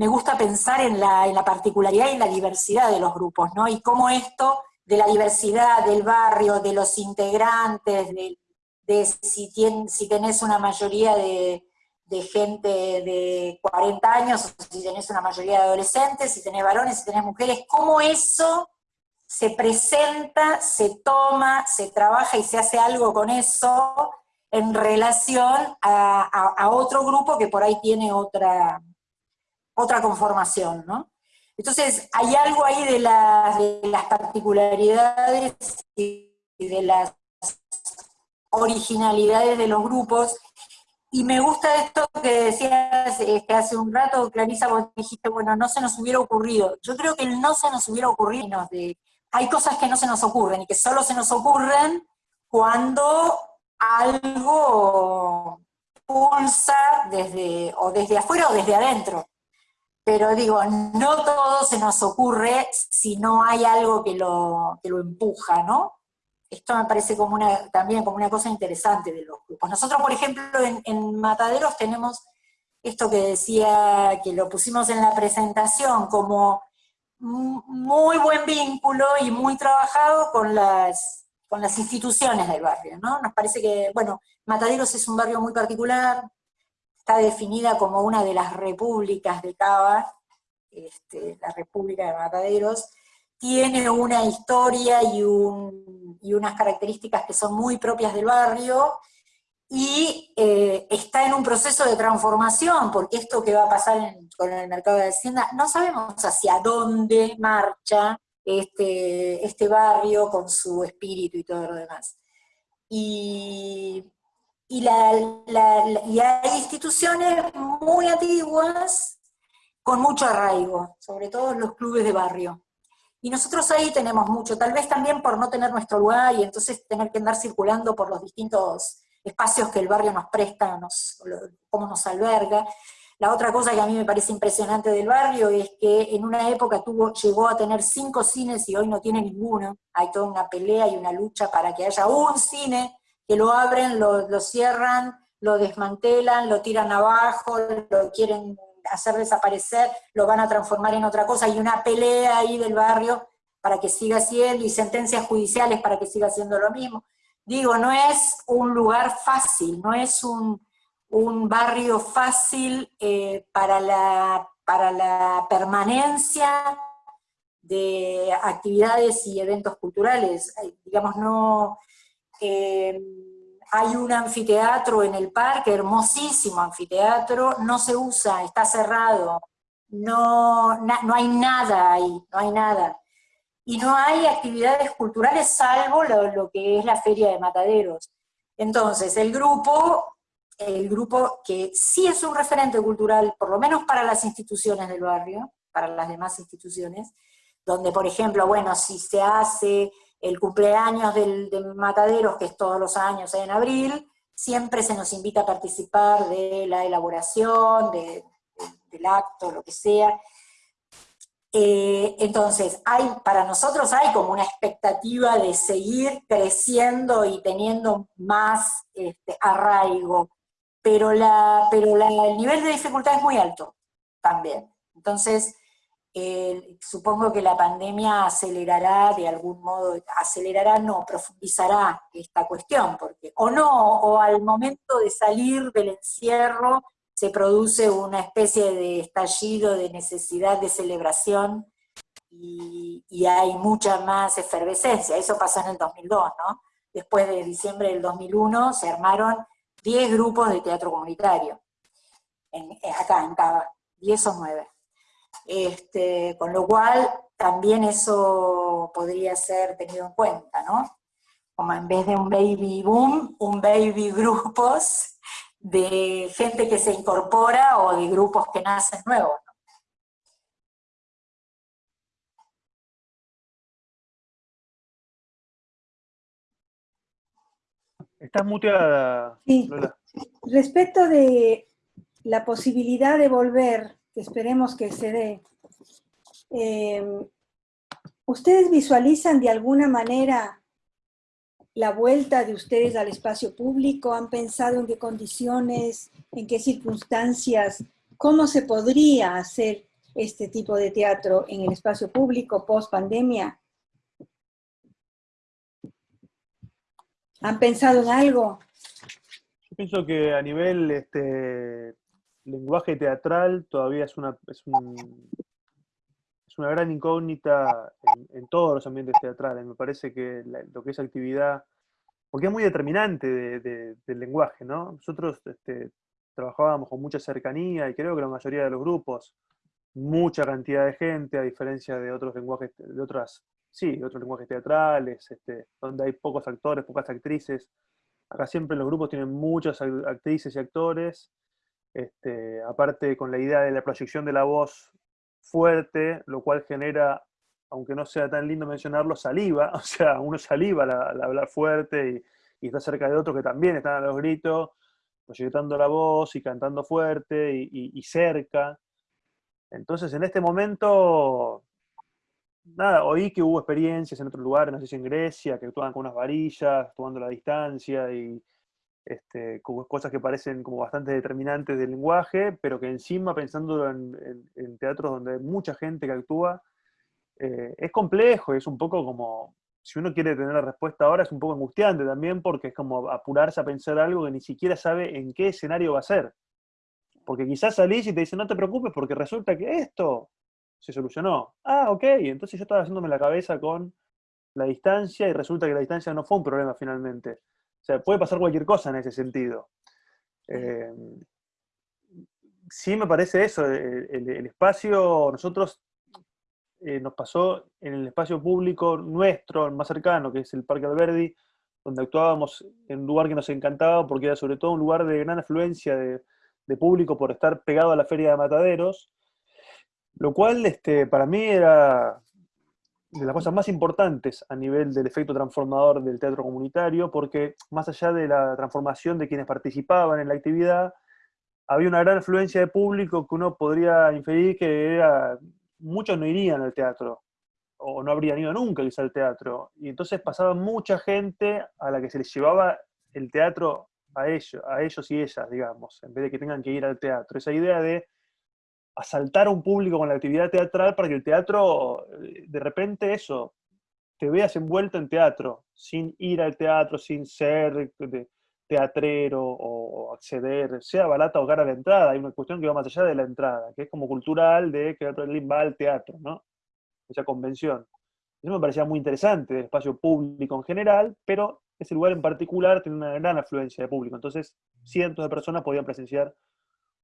S2: gusta pensar en la, particularidad y en la diversidad de los grupos, ¿no? Y cómo esto de la diversidad del barrio, de los integrantes, de, si, si tenés una mayoría de, de gente de 40 años, si tenés una mayoría de adolescentes, si tenés varones, si tenés mujeres, cómo eso se presenta, se toma, se trabaja y se hace algo con eso en relación a, otro grupo que por ahí tiene otra, otra conformación, ¿no? Entonces, hay algo ahí de, las particularidades y de las originalidades de los grupos y me gusta esto que decías este, hace un rato, Clarisa, vos dijiste, bueno, no se nos hubiera ocurrido. Yo creo que no se nos hubiera ocurrido de hay cosas que no se nos ocurren y que solo se nos ocurren cuando algo pulsa desde, o desde afuera o desde adentro. Pero digo, no todo se nos ocurre si no hay algo que lo, que lo empuja, ¿no? Esto me parece como una, también como una cosa interesante de los grupos. Nosotros, por ejemplo, en, Mataderos tenemos esto que decía, que lo pusimos en la presentación, como muy buen vínculo y muy trabajado con las, con las instituciones del barrio, ¿no? Nos parece que, bueno, Mataderos es un barrio muy particular, está definida como una de las repúblicas de Cava, este, la República de Mataderos, tiene una historia y, unas características que son muy propias del barrio, y eh, está en un proceso de transformación, porque esto que va a pasar con el mercado de Hacienda, no sabemos hacia dónde marcha este, este barrio con su espíritu y todo lo demás. Y, y hay instituciones muy antiguas con mucho arraigo, sobre todo los clubes de barrio. Y nosotros ahí tenemos mucho, tal vez también por no tener nuestro lugar y entonces tener que andar circulando por los distintos espacios que el barrio nos presta, nos, cómo nos alberga. La otra cosa que a mí me parece impresionante del barrio es que en una época tuvo, llegó a tener cinco cines y hoy no tiene ninguno. Hay toda una pelea y una lucha para que haya un cine, que lo abren, lo, lo cierran, lo desmantelan, lo tiran abajo, lo quieren hacer desaparecer, lo van a transformar en otra cosa, hay una pelea ahí del barrio para que siga siendo, y sentencias judiciales para que siga siendo lo mismo. Digo, no es un lugar fácil, no es un, barrio fácil eh, para, la, para la permanencia de actividades y eventos culturales. Digamos, no... Eh, hay un anfiteatro en el parque, hermosísimo anfiteatro, no se usa, está cerrado, no, no hay nada ahí, no hay nada. Y no hay actividades culturales salvo lo, que es la feria de mataderos. Entonces, el grupo, el grupo que sí es un referente cultural, por lo menos para las instituciones del barrio, para las demás instituciones, donde, por ejemplo, bueno, si se hace el cumpleaños del, de Mataderos, que es todos los años en abril, siempre se nos invita a participar de la elaboración, del acto, lo que sea. Eh, entonces, hay, para nosotros hay como una expectativa de seguir creciendo y teniendo más este, arraigo, pero, la, pero el nivel de dificultad es muy alto también. Entonces, supongo que la pandemia acelerará de algún modo, acelerará, no, profundizará esta cuestión, porque o no, o al momento de salir del encierro se produce una especie de estallido de necesidad de celebración y, hay mucha más efervescencia, eso pasó en el 2002, ¿no? Después de diciembre del 2001 se armaron 10 grupos de teatro comunitario, acá en Cava, 10 o 9. Este, con lo cual, también eso podría ser tenido en cuenta, ¿no? Como en vez de un baby boom, un baby grupos de gente que se incorpora o de grupos que nacen nuevos.
S4: Estás muteada,
S1: sí. Respecto de la posibilidad de volver que esperemos que se dé. Em, ¿Ustedes visualizan de alguna manera la vuelta de ustedes al espacio público? ¿Han pensado en qué condiciones, en qué circunstancias, cómo se podría hacer este tipo de teatro en el espacio público post pandemia? ¿Han pensado en algo?
S4: Yo pienso que a nivel este, lenguaje teatral todavía es una, es, es una gran incógnita en, todos los ambientes teatrales. Me parece que lo que es actividad, porque es muy determinante del lenguaje, ¿no? Nosotros este, trabajábamos con mucha cercanía y creo que la mayoría de los grupos, mucha cantidad de gente, a diferencia de otros lenguajes, de otras, sí, de otros lenguajes teatrales, este, donde hay pocos actores, pocas actrices. Acá siempre los grupos tienen muchas actrices y actores, este, aparte con la idea de la proyección de la voz fuerte, lo cual genera, aunque no sea tan lindo mencionarlo, saliva, o sea, uno saliva al, hablar fuerte y, está cerca de otros que también están a los gritos, proyectando la voz y cantando fuerte y, cerca. Entonces, en este momento, nada, oí que hubo experiencias en otros lugares, no sé si en Grecia, que actuaban con unas varillas, tomando la distancia y este, cosas que parecen como bastante determinantes del lenguaje, pero que encima, pensando en, teatros donde hay mucha gente que actúa, eh, es complejo, es un poco como, si uno quiere tener la respuesta ahora, es un poco angustiante también, porque es como apurarse a pensar algo que ni siquiera sabe en qué escenario va a ser. Porque quizás salís y te dicen, no te preocupes, porque resulta que esto se solucionó. Ah, ok, entonces yo estaba haciéndome la cabeza con la distancia y resulta que la distancia no fue un problema finalmente. O sea, puede pasar cualquier cosa en ese sentido. Eh, sí me parece eso, el, espacio, nosotros eh, nos pasó en el espacio público nuestro, más cercano, que es el Parque Alberdi, donde actuábamos en un lugar que nos encantaba porque era sobre todo un lugar de gran afluencia de, de público por estar pegado a la feria de mataderos, lo cual este, para mí era de las cosas más importantes a nivel del efecto transformador del teatro comunitario, porque más allá de la transformación de quienes participaban en la actividad, había una gran afluencia de público que uno podría inferir que era, muchos no irían al teatro, o no habrían ido nunca quizá al teatro, y entonces pasaba mucha gente a la que se les llevaba el teatro a ellos, a ellos y ellas, digamos, en vez de que tengan que ir al teatro. Esa idea de asaltar a un público con la actividad teatral para que el teatro, eh, de repente eso, te veas envuelto en teatro, sin ir al teatro, sin ser teatrero o acceder, sea barata o cara la entrada. Hay una cuestión que va más allá de la entrada, que es como cultural de que Berlín va al teatro, ¿no? Esa convención. Eso me parecía muy interesante, del espacio público en general, pero ese lugar en particular tiene una gran afluencia de público. Entonces, cientos de personas podían presenciar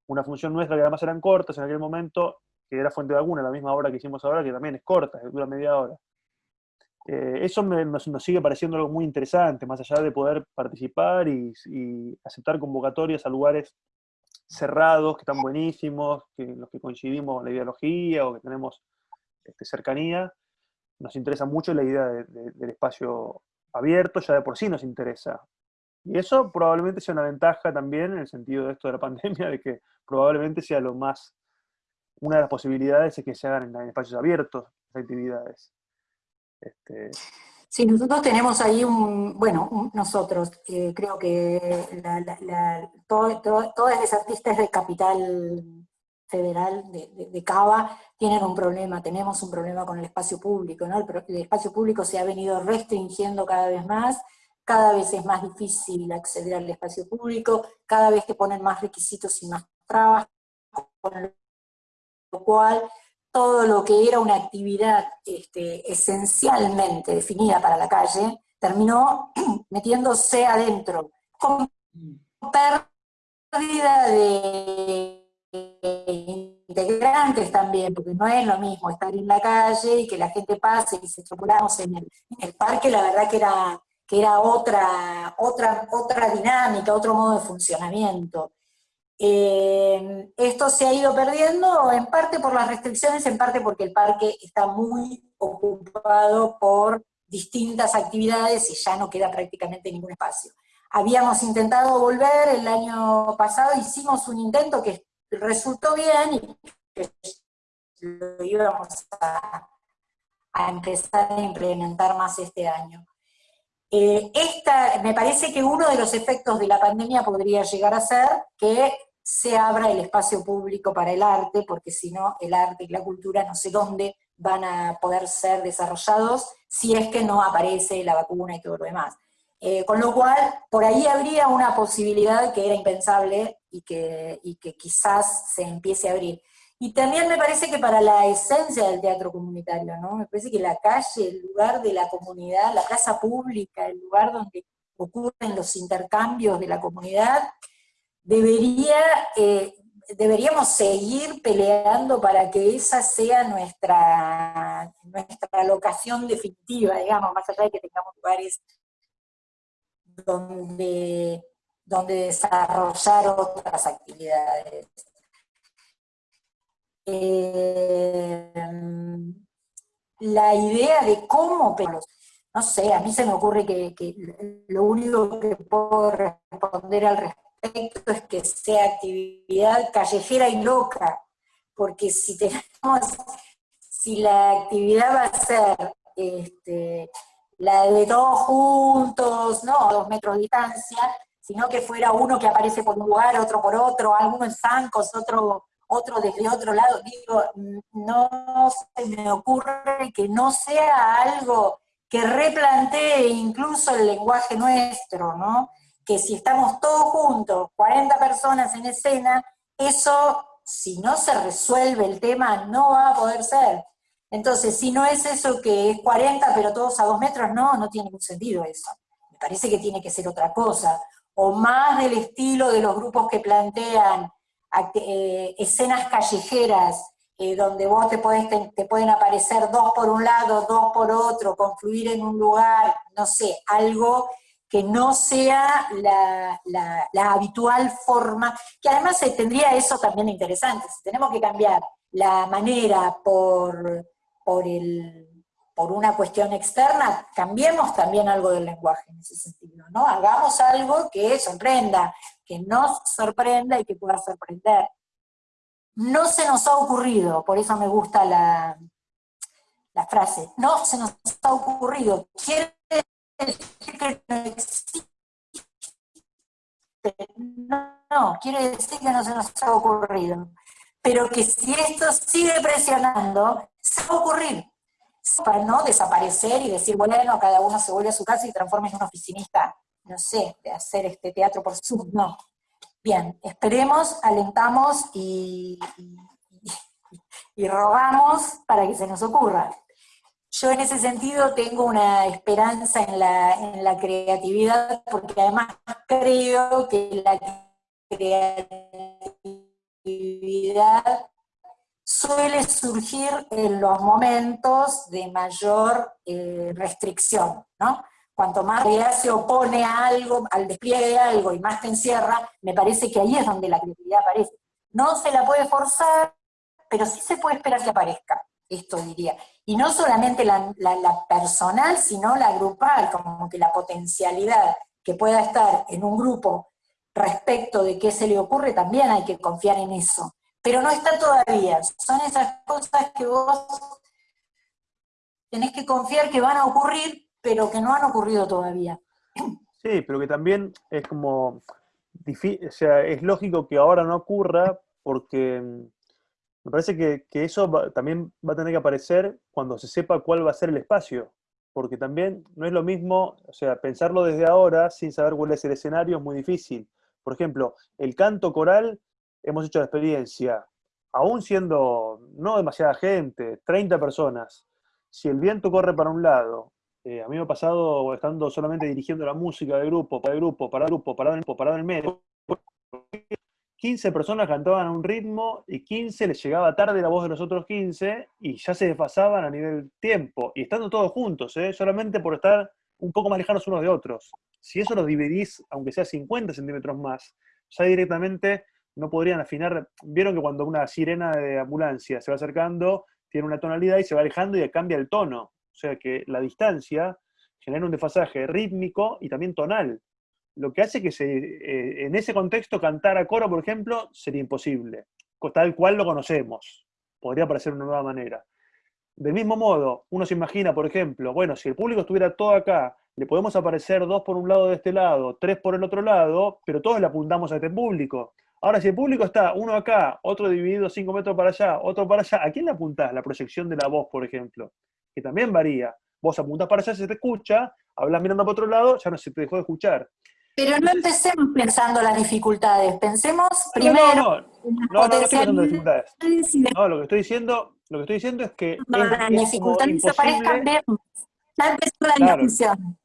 S4: una función nuestra que además eran cortas en aquel momento, que era Fuente de Alguna, la misma obra que hicimos ahora, que también es corta, que dura media hora. Eh, eso nos, sigue pareciendo algo muy interesante, más allá de poder participar y, aceptar convocatorias a lugares cerrados, que están buenísimos, que, los que coincidimos en la ideología o que tenemos este, cercanía. Nos interesa mucho la idea del espacio abierto, ya de por sí nos interesa. Y eso probablemente sea una ventaja también en el sentido de esto de la pandemia, de que probablemente sea lo más, una de las posibilidades es que se hagan en, espacios abiertos las actividades.
S2: Este... Sí, nosotros tenemos ahí un, bueno, nosotros, eh, creo que todos los artistas de Capital Federal, de, de, Cava, tienen un problema, tenemos un problema con el espacio público, ¿no? el espacio público se ha venido restringiendo cada vez más, cada vez es más difícil acceder al espacio público, cada vez te ponen más requisitos y más trabas, con lo cual todo lo que era una actividad este, esencialmente definida para la calle, terminó metiéndose adentro, con pérdida de integrantes también, porque no es lo mismo estar en la calle y que la gente pase y se estropulamos en el, en el parque, la verdad que era que era otra, otra, otra dinámica, otro modo de funcionamiento. Eh, esto se ha ido perdiendo en parte por las restricciones, en parte porque el parque está muy ocupado por distintas actividades y ya no queda prácticamente ningún espacio. Habíamos intentado volver el año pasado, hicimos un intento que resultó bien y lo íbamos a empezar a implementar más este año. Eh, esta, me parece que uno de los efectos de la pandemia podría llegar a ser que se abra el espacio público para el arte, porque si no, el arte y la cultura no sé dónde van a poder ser desarrollados si es que no aparece la vacuna y todo lo demás. Eh, con lo cual, por ahí habría una posibilidad que era impensable y que, y que quizás se empiece a abrir. Y también me parece que para la esencia del teatro comunitario, ¿no? Me parece que la calle, el lugar de la comunidad, la plaza pública, el lugar donde ocurren los intercambios de la comunidad, debería, eh, deberíamos seguir peleando para que esa sea nuestra, nuestra locación definitiva, digamos, más allá de que tengamos lugares donde, donde desarrollar otras actividades. Eh, la idea de cómo, pero no sé, a mí se me ocurre que, lo único que puedo responder al respecto es que sea actividad callejera y loca, porque si tenemos, si la actividad va a ser este, la de todos juntos, no dos metros de distancia, sino que fuera uno que aparece por un lugar, otro por otro, alguno en zancos, otro, otro desde otro lado, digo, no se me ocurre que no sea algo que replantee incluso el lenguaje nuestro, ¿no? Que si estamos todos juntos, 40 personas en escena, eso, si no se resuelve el tema, no va a poder ser. Entonces, si no es eso que es 40, pero todos a dos metros, no, no tiene ningún sentido eso. Me parece que tiene que ser otra cosa. O más del estilo de los grupos que plantean eh, escenas callejeras, eh, donde vos te, pueden aparecer dos por un lado, dos por otro, confluir en un lugar, no sé, algo que no sea la, habitual forma, que además tendría eso también interesante, si tenemos que cambiar la manera por por, el, por una cuestión externa, cambiemos también algo del lenguaje en ese sentido, ¿no? Hagamos algo que sorprenda, que nos sorprenda y que pueda sorprender. No se nos ha ocurrido, por eso me gusta la, la frase, no se nos ha ocurrido, quiere decir que no existe. No, quiere decir que no se nos ha ocurrido. Pero que si esto sigue presionando, se va a ocurrir para no desaparecer y decir, bueno, cada uno se vuelve a su casa y transforma en un oficinista, no sé, de hacer este teatro por Zoom, no. Bien, esperemos, alentamos y, rogamos para que se nos ocurra. Yo en ese sentido tengo una esperanza en la, en la creatividad, porque además creo que la creatividad suele surgir en los momentos de mayor eh, restricción, ¿no? Cuanto más se opone a algo, al despliegue de algo y más te encierra, me parece que ahí es donde la creatividad aparece. No se la puede forzar, pero sí se puede esperar que aparezca, esto diría. Y no solamente la, la personal, sino la grupal, como que la potencialidad que pueda estar en un grupo respecto de qué se le ocurre, también hay que confiar en eso pero no está todavía. Son esas cosas que vos tenés que confiar que van a ocurrir, pero que no han ocurrido todavía.
S4: Sí, pero que también es como, o sea, es lógico que ahora no ocurra porque mm, me parece que, eso también va a tener que aparecer cuando se sepa cuál va a ser el espacio, porque también no es lo mismo, o sea, pensarlo desde ahora sin saber cuál es el escenario es muy difícil. Por ejemplo, el canto coral hemos hecho la experiencia, aún siendo no demasiada gente, 30 personas, si el viento corre para un lado, eh, a mí me ha pasado estando solamente dirigiendo la música de grupo, para el grupo, para el grupo, para el grupo, para el medio, 15 personas cantaban a un ritmo y 15 les llegaba tarde la voz de los otros 15 y ya se desfasaban a nivel tiempo, y estando todos juntos, ¿eh? solamente por estar un poco más lejanos unos de otros. Si eso lo dividís, aunque sea 50 centímetros más, ya directamente no podrían afinar. Vieron que cuando una sirena de ambulancia se va acercando, tiene una tonalidad y se va alejando y cambia el tono. O sea que la distancia genera un desfasaje rítmico y también tonal. Lo que hace que se, eh, en ese contexto cantar a coro, por ejemplo, sería imposible, tal cual lo conocemos. Podría parecer una nueva manera. Del mismo modo, uno se imagina, por ejemplo, bueno, si el público estuviera todo acá, le podemos aparecer dos por un lado de este lado, tres por el otro lado, pero todos le apuntamos a este público. Ahora, si el público está uno acá, otro dividido cinco metros para allá, otro para allá, ¿a quién le apuntás? La proyección de la voz, por ejemplo, que también varía. Vos apuntás para allá, se te escucha, hablas mirando para otro lado, ya no se te dejó de escuchar.
S2: Pero no empecemos pensando las dificultades, pensemos primero...
S4: No, no, no, no, estoy pensando en dificultades. No, lo que estoy diciendo, lo que estoy diciendo es que
S2: no, las dificultades aparezcan bien. Ya empezó la discusión.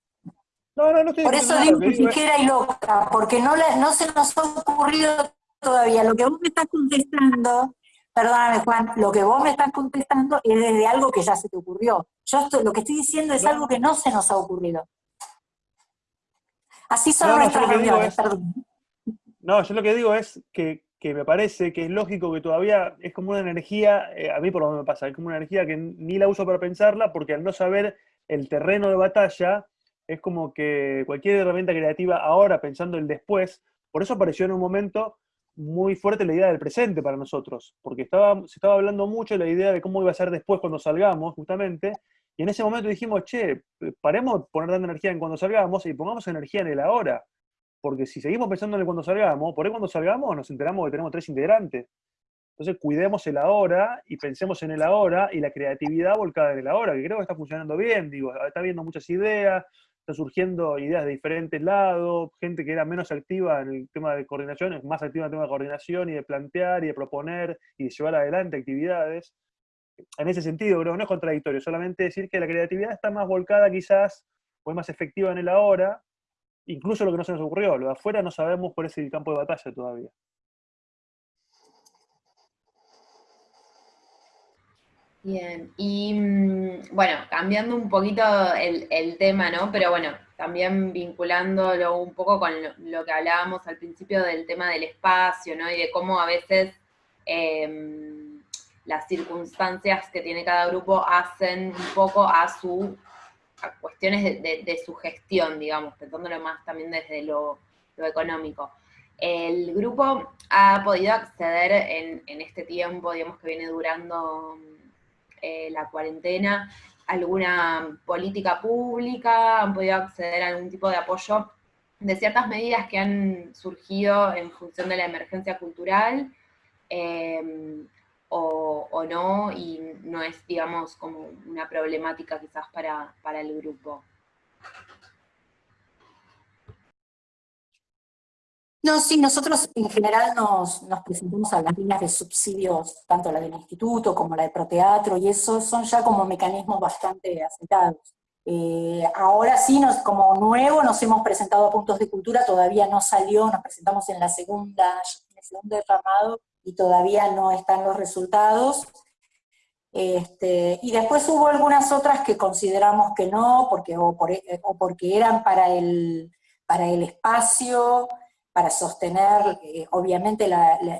S2: No, no, no estoy Por eso digo que ligera y loca, porque no, no se nos ha ocurrido todavía. Lo que vos me estás contestando, perdóname Juan, lo que vos me estás contestando es desde algo que ya se te ocurrió. Yo lo que estoy diciendo es algo que no se nos ha ocurrido. Así son nuestras reuniones, perdón.
S4: No, yo lo que digo es que, me parece que es lógico que todavía es como una energía, eh, a mí por lo menos me pasa, es como una energía que ni la uso para pensarla, porque al no saber el terreno de batalla, es como que cualquier herramienta creativa ahora, pensando el después, por eso apareció en un momento muy fuerte la idea del presente para nosotros, porque estaba, se estaba hablando mucho de la idea de cómo iba a ser después cuando salgamos, justamente, y en ese momento dijimos, che, paremos de poner tanta energía en cuando salgamos y pongamos energía en el ahora, porque si seguimos pensando en el cuando salgamos, por ahí cuando salgamos nos enteramos que tenemos tres integrantes. Entonces cuidemos el ahora y pensemos en el ahora y la creatividad volcada en el ahora, que creo que está funcionando bien, digo, está viendo muchas ideas, están surgiendo ideas de diferentes lados, gente que era menos activa en el tema de coordinación, es más activa en el tema de coordinación y de plantear y de proponer y de llevar adelante actividades. En ese sentido, no es contradictorio, solamente decir que la creatividad está más volcada quizás, o es más efectiva en el ahora, incluso lo que no se nos ocurrió, lo de afuera no sabemos cuál es el campo de batalla todavía.
S3: Bien, y mm, bueno, cambiando un poquito el, tema, ¿no? Pero bueno, también vinculándolo un poco con lo, que hablábamos al principio del tema del espacio, ¿no? Y de cómo a veces em, las circunstancias que tiene cada grupo hacen un poco a su cuestiones de, su gestión, digamos, pensándolo más también desde lo, económico. El grupo ha podido acceder en, en este tiempo, digamos, que viene durando eh, la cuarentena, alguna política pública, han podido acceder a algún tipo de apoyo de ciertas medidas que han surgido en función de la emergencia cultural, em, o, no, y no es, digamos, como una problemática quizás para, para el grupo.
S2: No, sí, nosotros en general nos, presentamos a las líneas de subsidios, tanto la del instituto como la de Proteatro, y eso son ya como mecanismos bastante aceptados. Eh, ahora sí, como nuevo, nos hemos presentado a puntos de cultura, todavía no salió, nos presentamos en la segunda, en el segundo derramado, y todavía no están los resultados. Este, y después hubo algunas otras que consideramos que no, porque, o, o porque eran para el, para el espacio, para sostener, eh, obviamente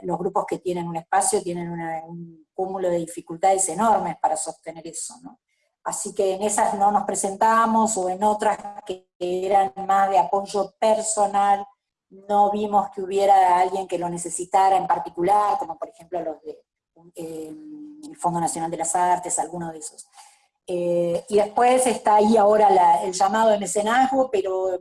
S2: los grupos que tienen un espacio tienen un cúmulo de dificultades enormes para sostener eso, ¿no? Así que en esas no nos presentamos, o en otras que eran más de apoyo personal, no vimos que hubiera alguien que lo necesitara en particular, como por ejemplo los del eh, Fondo Nacional de las Artes, alguno de esos. Eh, y después está ahí ahora el llamado de mecenazgo, pero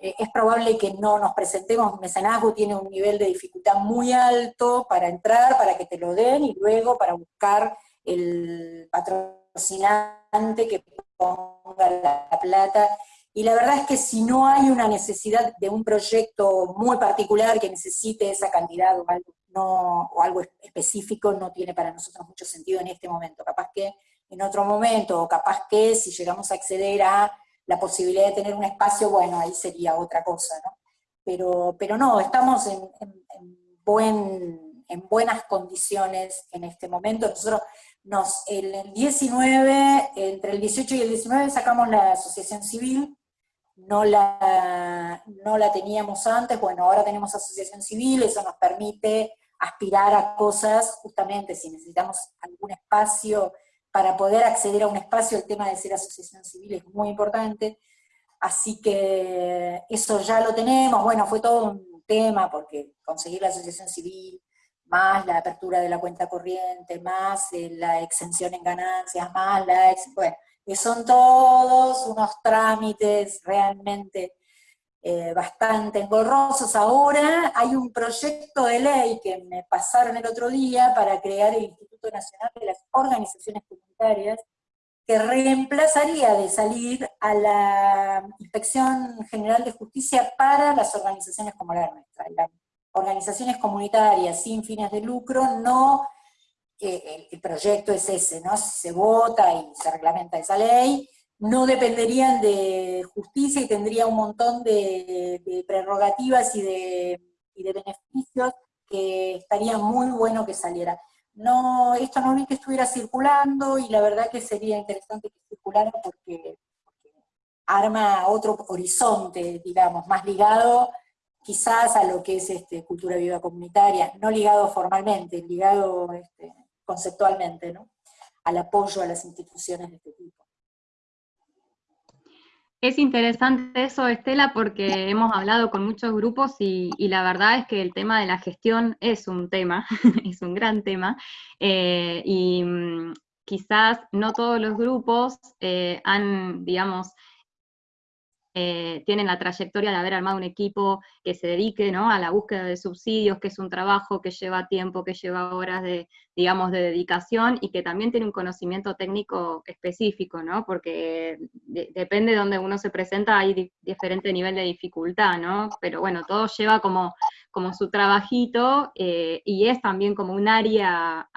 S2: es probable que no nos presentemos, mecenazgo tiene un nivel de dificultad muy alto para entrar, para que te lo den, y luego para buscar el patrocinante que ponga la plata. Y la verdad es que si no hay una necesidad de un proyecto muy particular que necesite esa cantidad o algo, no, o algo específico, no tiene para nosotros mucho sentido en este momento. Capaz que en otro momento, o capaz que si llegamos a acceder a la posibilidad de tener un espacio, bueno, ahí sería otra cosa, ¿no? Pero, pero no, estamos en, buen, en buenas condiciones en este momento. Nosotros nos, el 19, entre el 18 y el 19 sacamos la asociación civil, no la, no la teníamos antes, bueno, ahora tenemos asociación civil, eso nos permite aspirar a cosas, justamente si necesitamos algún espacio para poder acceder a un espacio, el tema de ser asociación civil es muy importante, así que eso ya lo tenemos, bueno, fue todo un tema, porque conseguir la asociación civil, más la apertura de la cuenta corriente, más eh, la exención en ganancias, más la... bueno, que son todos unos trámites realmente eh, bastante engorrosos. Ahora hay un proyecto de ley que me pasaron el otro día para crear el Instituto Nacional de las Organizaciones Comunitarias, que reemplazaría de salir a la Inspección General de Justicia para las organizaciones como la nuestra. Las organizaciones comunitarias sin fines de lucro no, eh, el, proyecto es ese, ¿no? Se vota y se reglamenta esa ley, no dependerían de justicia y tendría un montón de, prerrogativas y de, beneficios que estaría muy bueno que saliera. No, esto no vi que estuviera circulando y la verdad que sería interesante que circulara porque, arma otro horizonte, digamos, más ligado quizás a lo que es este, cultura viva comunitaria, no ligado formalmente, ligado este, conceptualmente, ¿no? al apoyo a las instituciones de este tipo.
S5: Es interesante eso, Estela, porque hemos hablado con muchos grupos y, la verdad es que el tema de la gestión es un tema, es un gran tema, eh, y mm, quizás no todos los grupos eh, han, digamos, eh, tienen la trayectoria de haber armado un equipo que se dedique a la búsqueda de subsidios, que es un trabajo que lleva tiempo, que lleva horas de, digamos, de dedicación y que también tiene un conocimiento técnico específico, ¿no? porque depende de donde uno se presenta, hay diferente nivel de dificultad, ¿no? pero bueno, todo lleva como, como su trabajito eh, y es también como un área,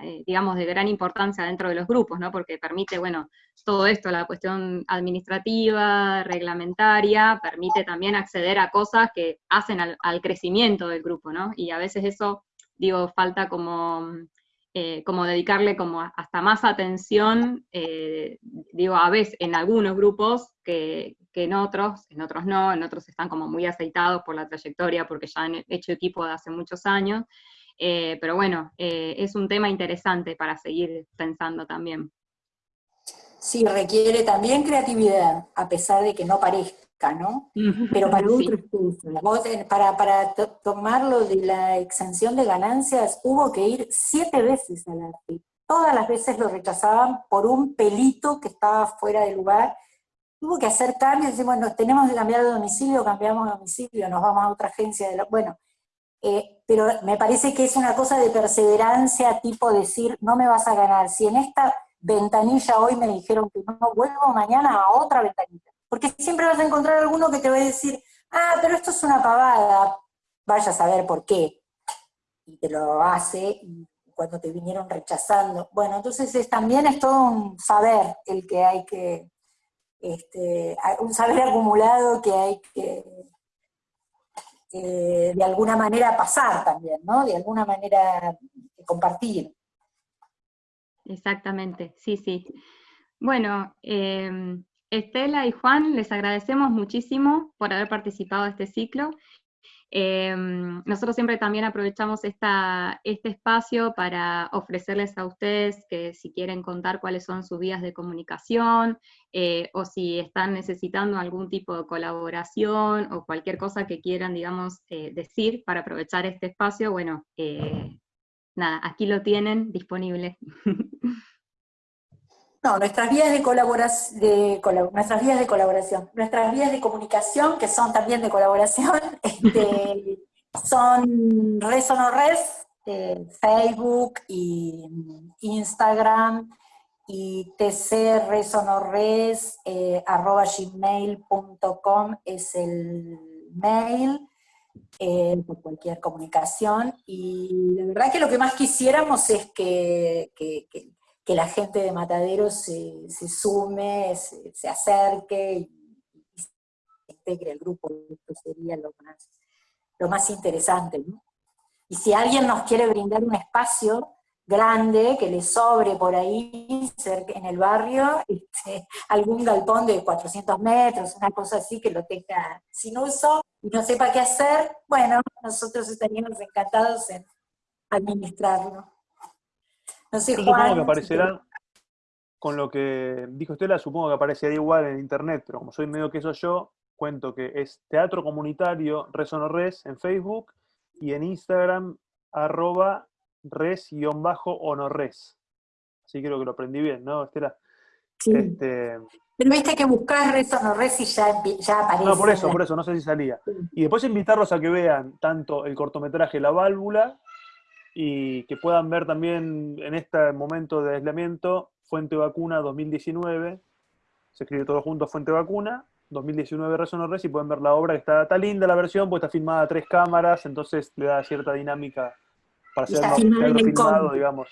S5: eh, digamos, de gran importancia dentro de los grupos, ¿no? porque permite, bueno, todo esto, la cuestión administrativa, reglamentaria, permite también acceder a cosas que hacen al, crecimiento del grupo, ¿no? Y a veces eso, digo, falta como, eh, como dedicarle como hasta más atención, eh, digo, a veces en algunos grupos que, en otros, en otros no, en otros están como muy aceitados por la trayectoria porque ya han hecho equipo de hace muchos años, eh, pero bueno, es un tema interesante para seguir pensando también.
S2: Sí, requiere también creatividad, a pesar de que no parezca, ¿no? Pero para para, para tomarlo de la exención de ganancias, hubo que ir siete veces al arte. Todas las veces lo rechazaban por un pelito que estaba fuera del lugar. Hubo que hacer cambios, decir, bueno, tenemos que cambiar de domicilio, cambiamos de domicilio, nos vamos a otra agencia. De Bueno, eh, pero me parece que es una cosa de perseverancia, tipo decir, no me vas a ganar. Si en esta ventanilla hoy me dijeron que no vuelvo mañana a otra ventanilla. Porque siempre vas a encontrar alguno que te va a decir, ah, pero esto es una pavada, vaya a saber por qué. Y te lo hace, cuando te vinieron rechazando. Bueno, entonces es, también es todo un saber el que hay que, este, un saber acumulado que hay que eh, de alguna manera pasar también, ¿no? De alguna manera compartir.
S5: Exactamente, sí, sí. Bueno, em, Estela y Juan, les agradecemos muchísimo por haber participado de este ciclo. Em, nosotros siempre también aprovechamos este espacio para ofrecerles a ustedes que si quieren contar cuáles son sus vías de comunicación, eh, o si están necesitando algún tipo de colaboración, o cualquier cosa que quieran, digamos, eh, decir para aprovechar este espacio, bueno, eh, nada, aquí lo tienen disponible.
S2: No, nuestras vías de, colaboración, de nuestras vías de colaboración, nuestras vías de comunicación, que son también de colaboración, este, son Res o no Res, eh, Facebook y Instagram, y tcresonorres, eh, arroba gmail.com es el mail, eh, por cualquier comunicación, y la verdad que lo que más quisiéramos es que, la gente de Matadero se, se sume, se, acerque y, integre el grupo, esto sería lo más, lo más interesante. Y si alguien nos quiere brindar un espacio grande, que le sobre por ahí, cerca, en el barrio, este, algún galpón de 400 metros, una cosa así que lo tenga sin uso, y no sepa qué hacer, bueno, nosotros estaríamos encantados en administrarlo.
S4: No sé, Juan, supongo que aparecerán, con lo que dijo Estela, supongo que aparecería igual en internet, pero como soy medio que eso yo, cuento que es Teatro Comunitario Res o no Res en Facebook y en Instagram arroba res-honorres. Así creo que lo aprendí bien, ¿no, Estela?
S2: Sí. Este, pero viste que buscar res o no res y ya, ya aparece.
S4: No, por eso, por eso, no sé si salía. Y después invitarlos a que vean tanto el cortometraje La Válvula y que puedan ver también en este momento de aislamiento Fuente Vacuna 2019. Se escribe todo junto Fuente Vacuna. 2019 Res o no Res y pueden ver la obra que está, está linda la versión, porque está filmada a tres cámaras, entonces le da cierta dinámica para ser más filmado, digamos.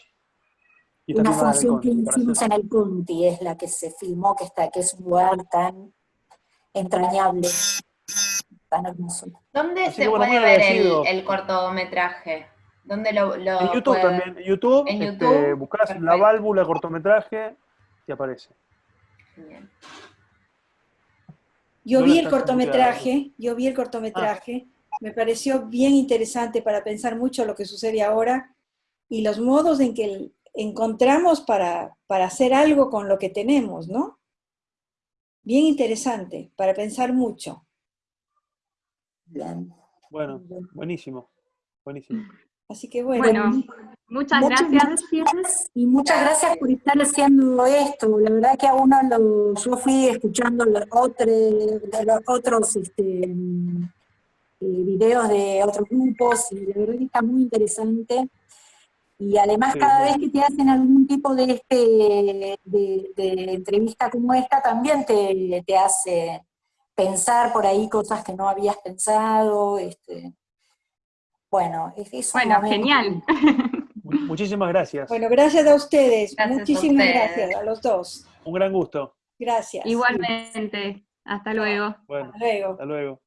S2: Una función que hicimos en el Conti es la que se filmó, que está, que es un lugar tan entrañable, tan hermoso.
S3: ¿Dónde se puede ver el, cortometraje? ¿Dónde lo,
S4: en YouTube también. En YouTube, ¿En este, YouTube? buscas la válvula cortometraje y aparece. Bien.
S1: Yo vi el cortometraje, yo vi el cortometraje, me pareció bien interesante para pensar mucho lo que sucede ahora y los modos en que encontramos para, hacer algo con lo que tenemos, ¿no? bien interesante, para pensar mucho.
S4: Bueno, buenísimo, buenísimo.
S1: Así que bueno.
S5: muchas, gracias.
S2: Y muchas gracias por estar haciendo esto. La verdad que a uno lo, yo fui escuchando los otros, los otros este, eh, videos de otros grupos y la verdad que está muy interesante. Y además cada vez que te hacen algún tipo de, este, de, entrevista como esta, también te, te, hace pensar por ahí cosas que no habías pensado. Este, bueno, es,
S5: Bueno, genial.
S4: Muchísimas gracias.
S1: Bueno, gracias a ustedes. Muchísimas gracias a los dos.
S4: Un gran gusto.
S1: Gracias.
S5: Igualmente. Hasta luego.
S4: Bueno, hasta luego. Hasta luego.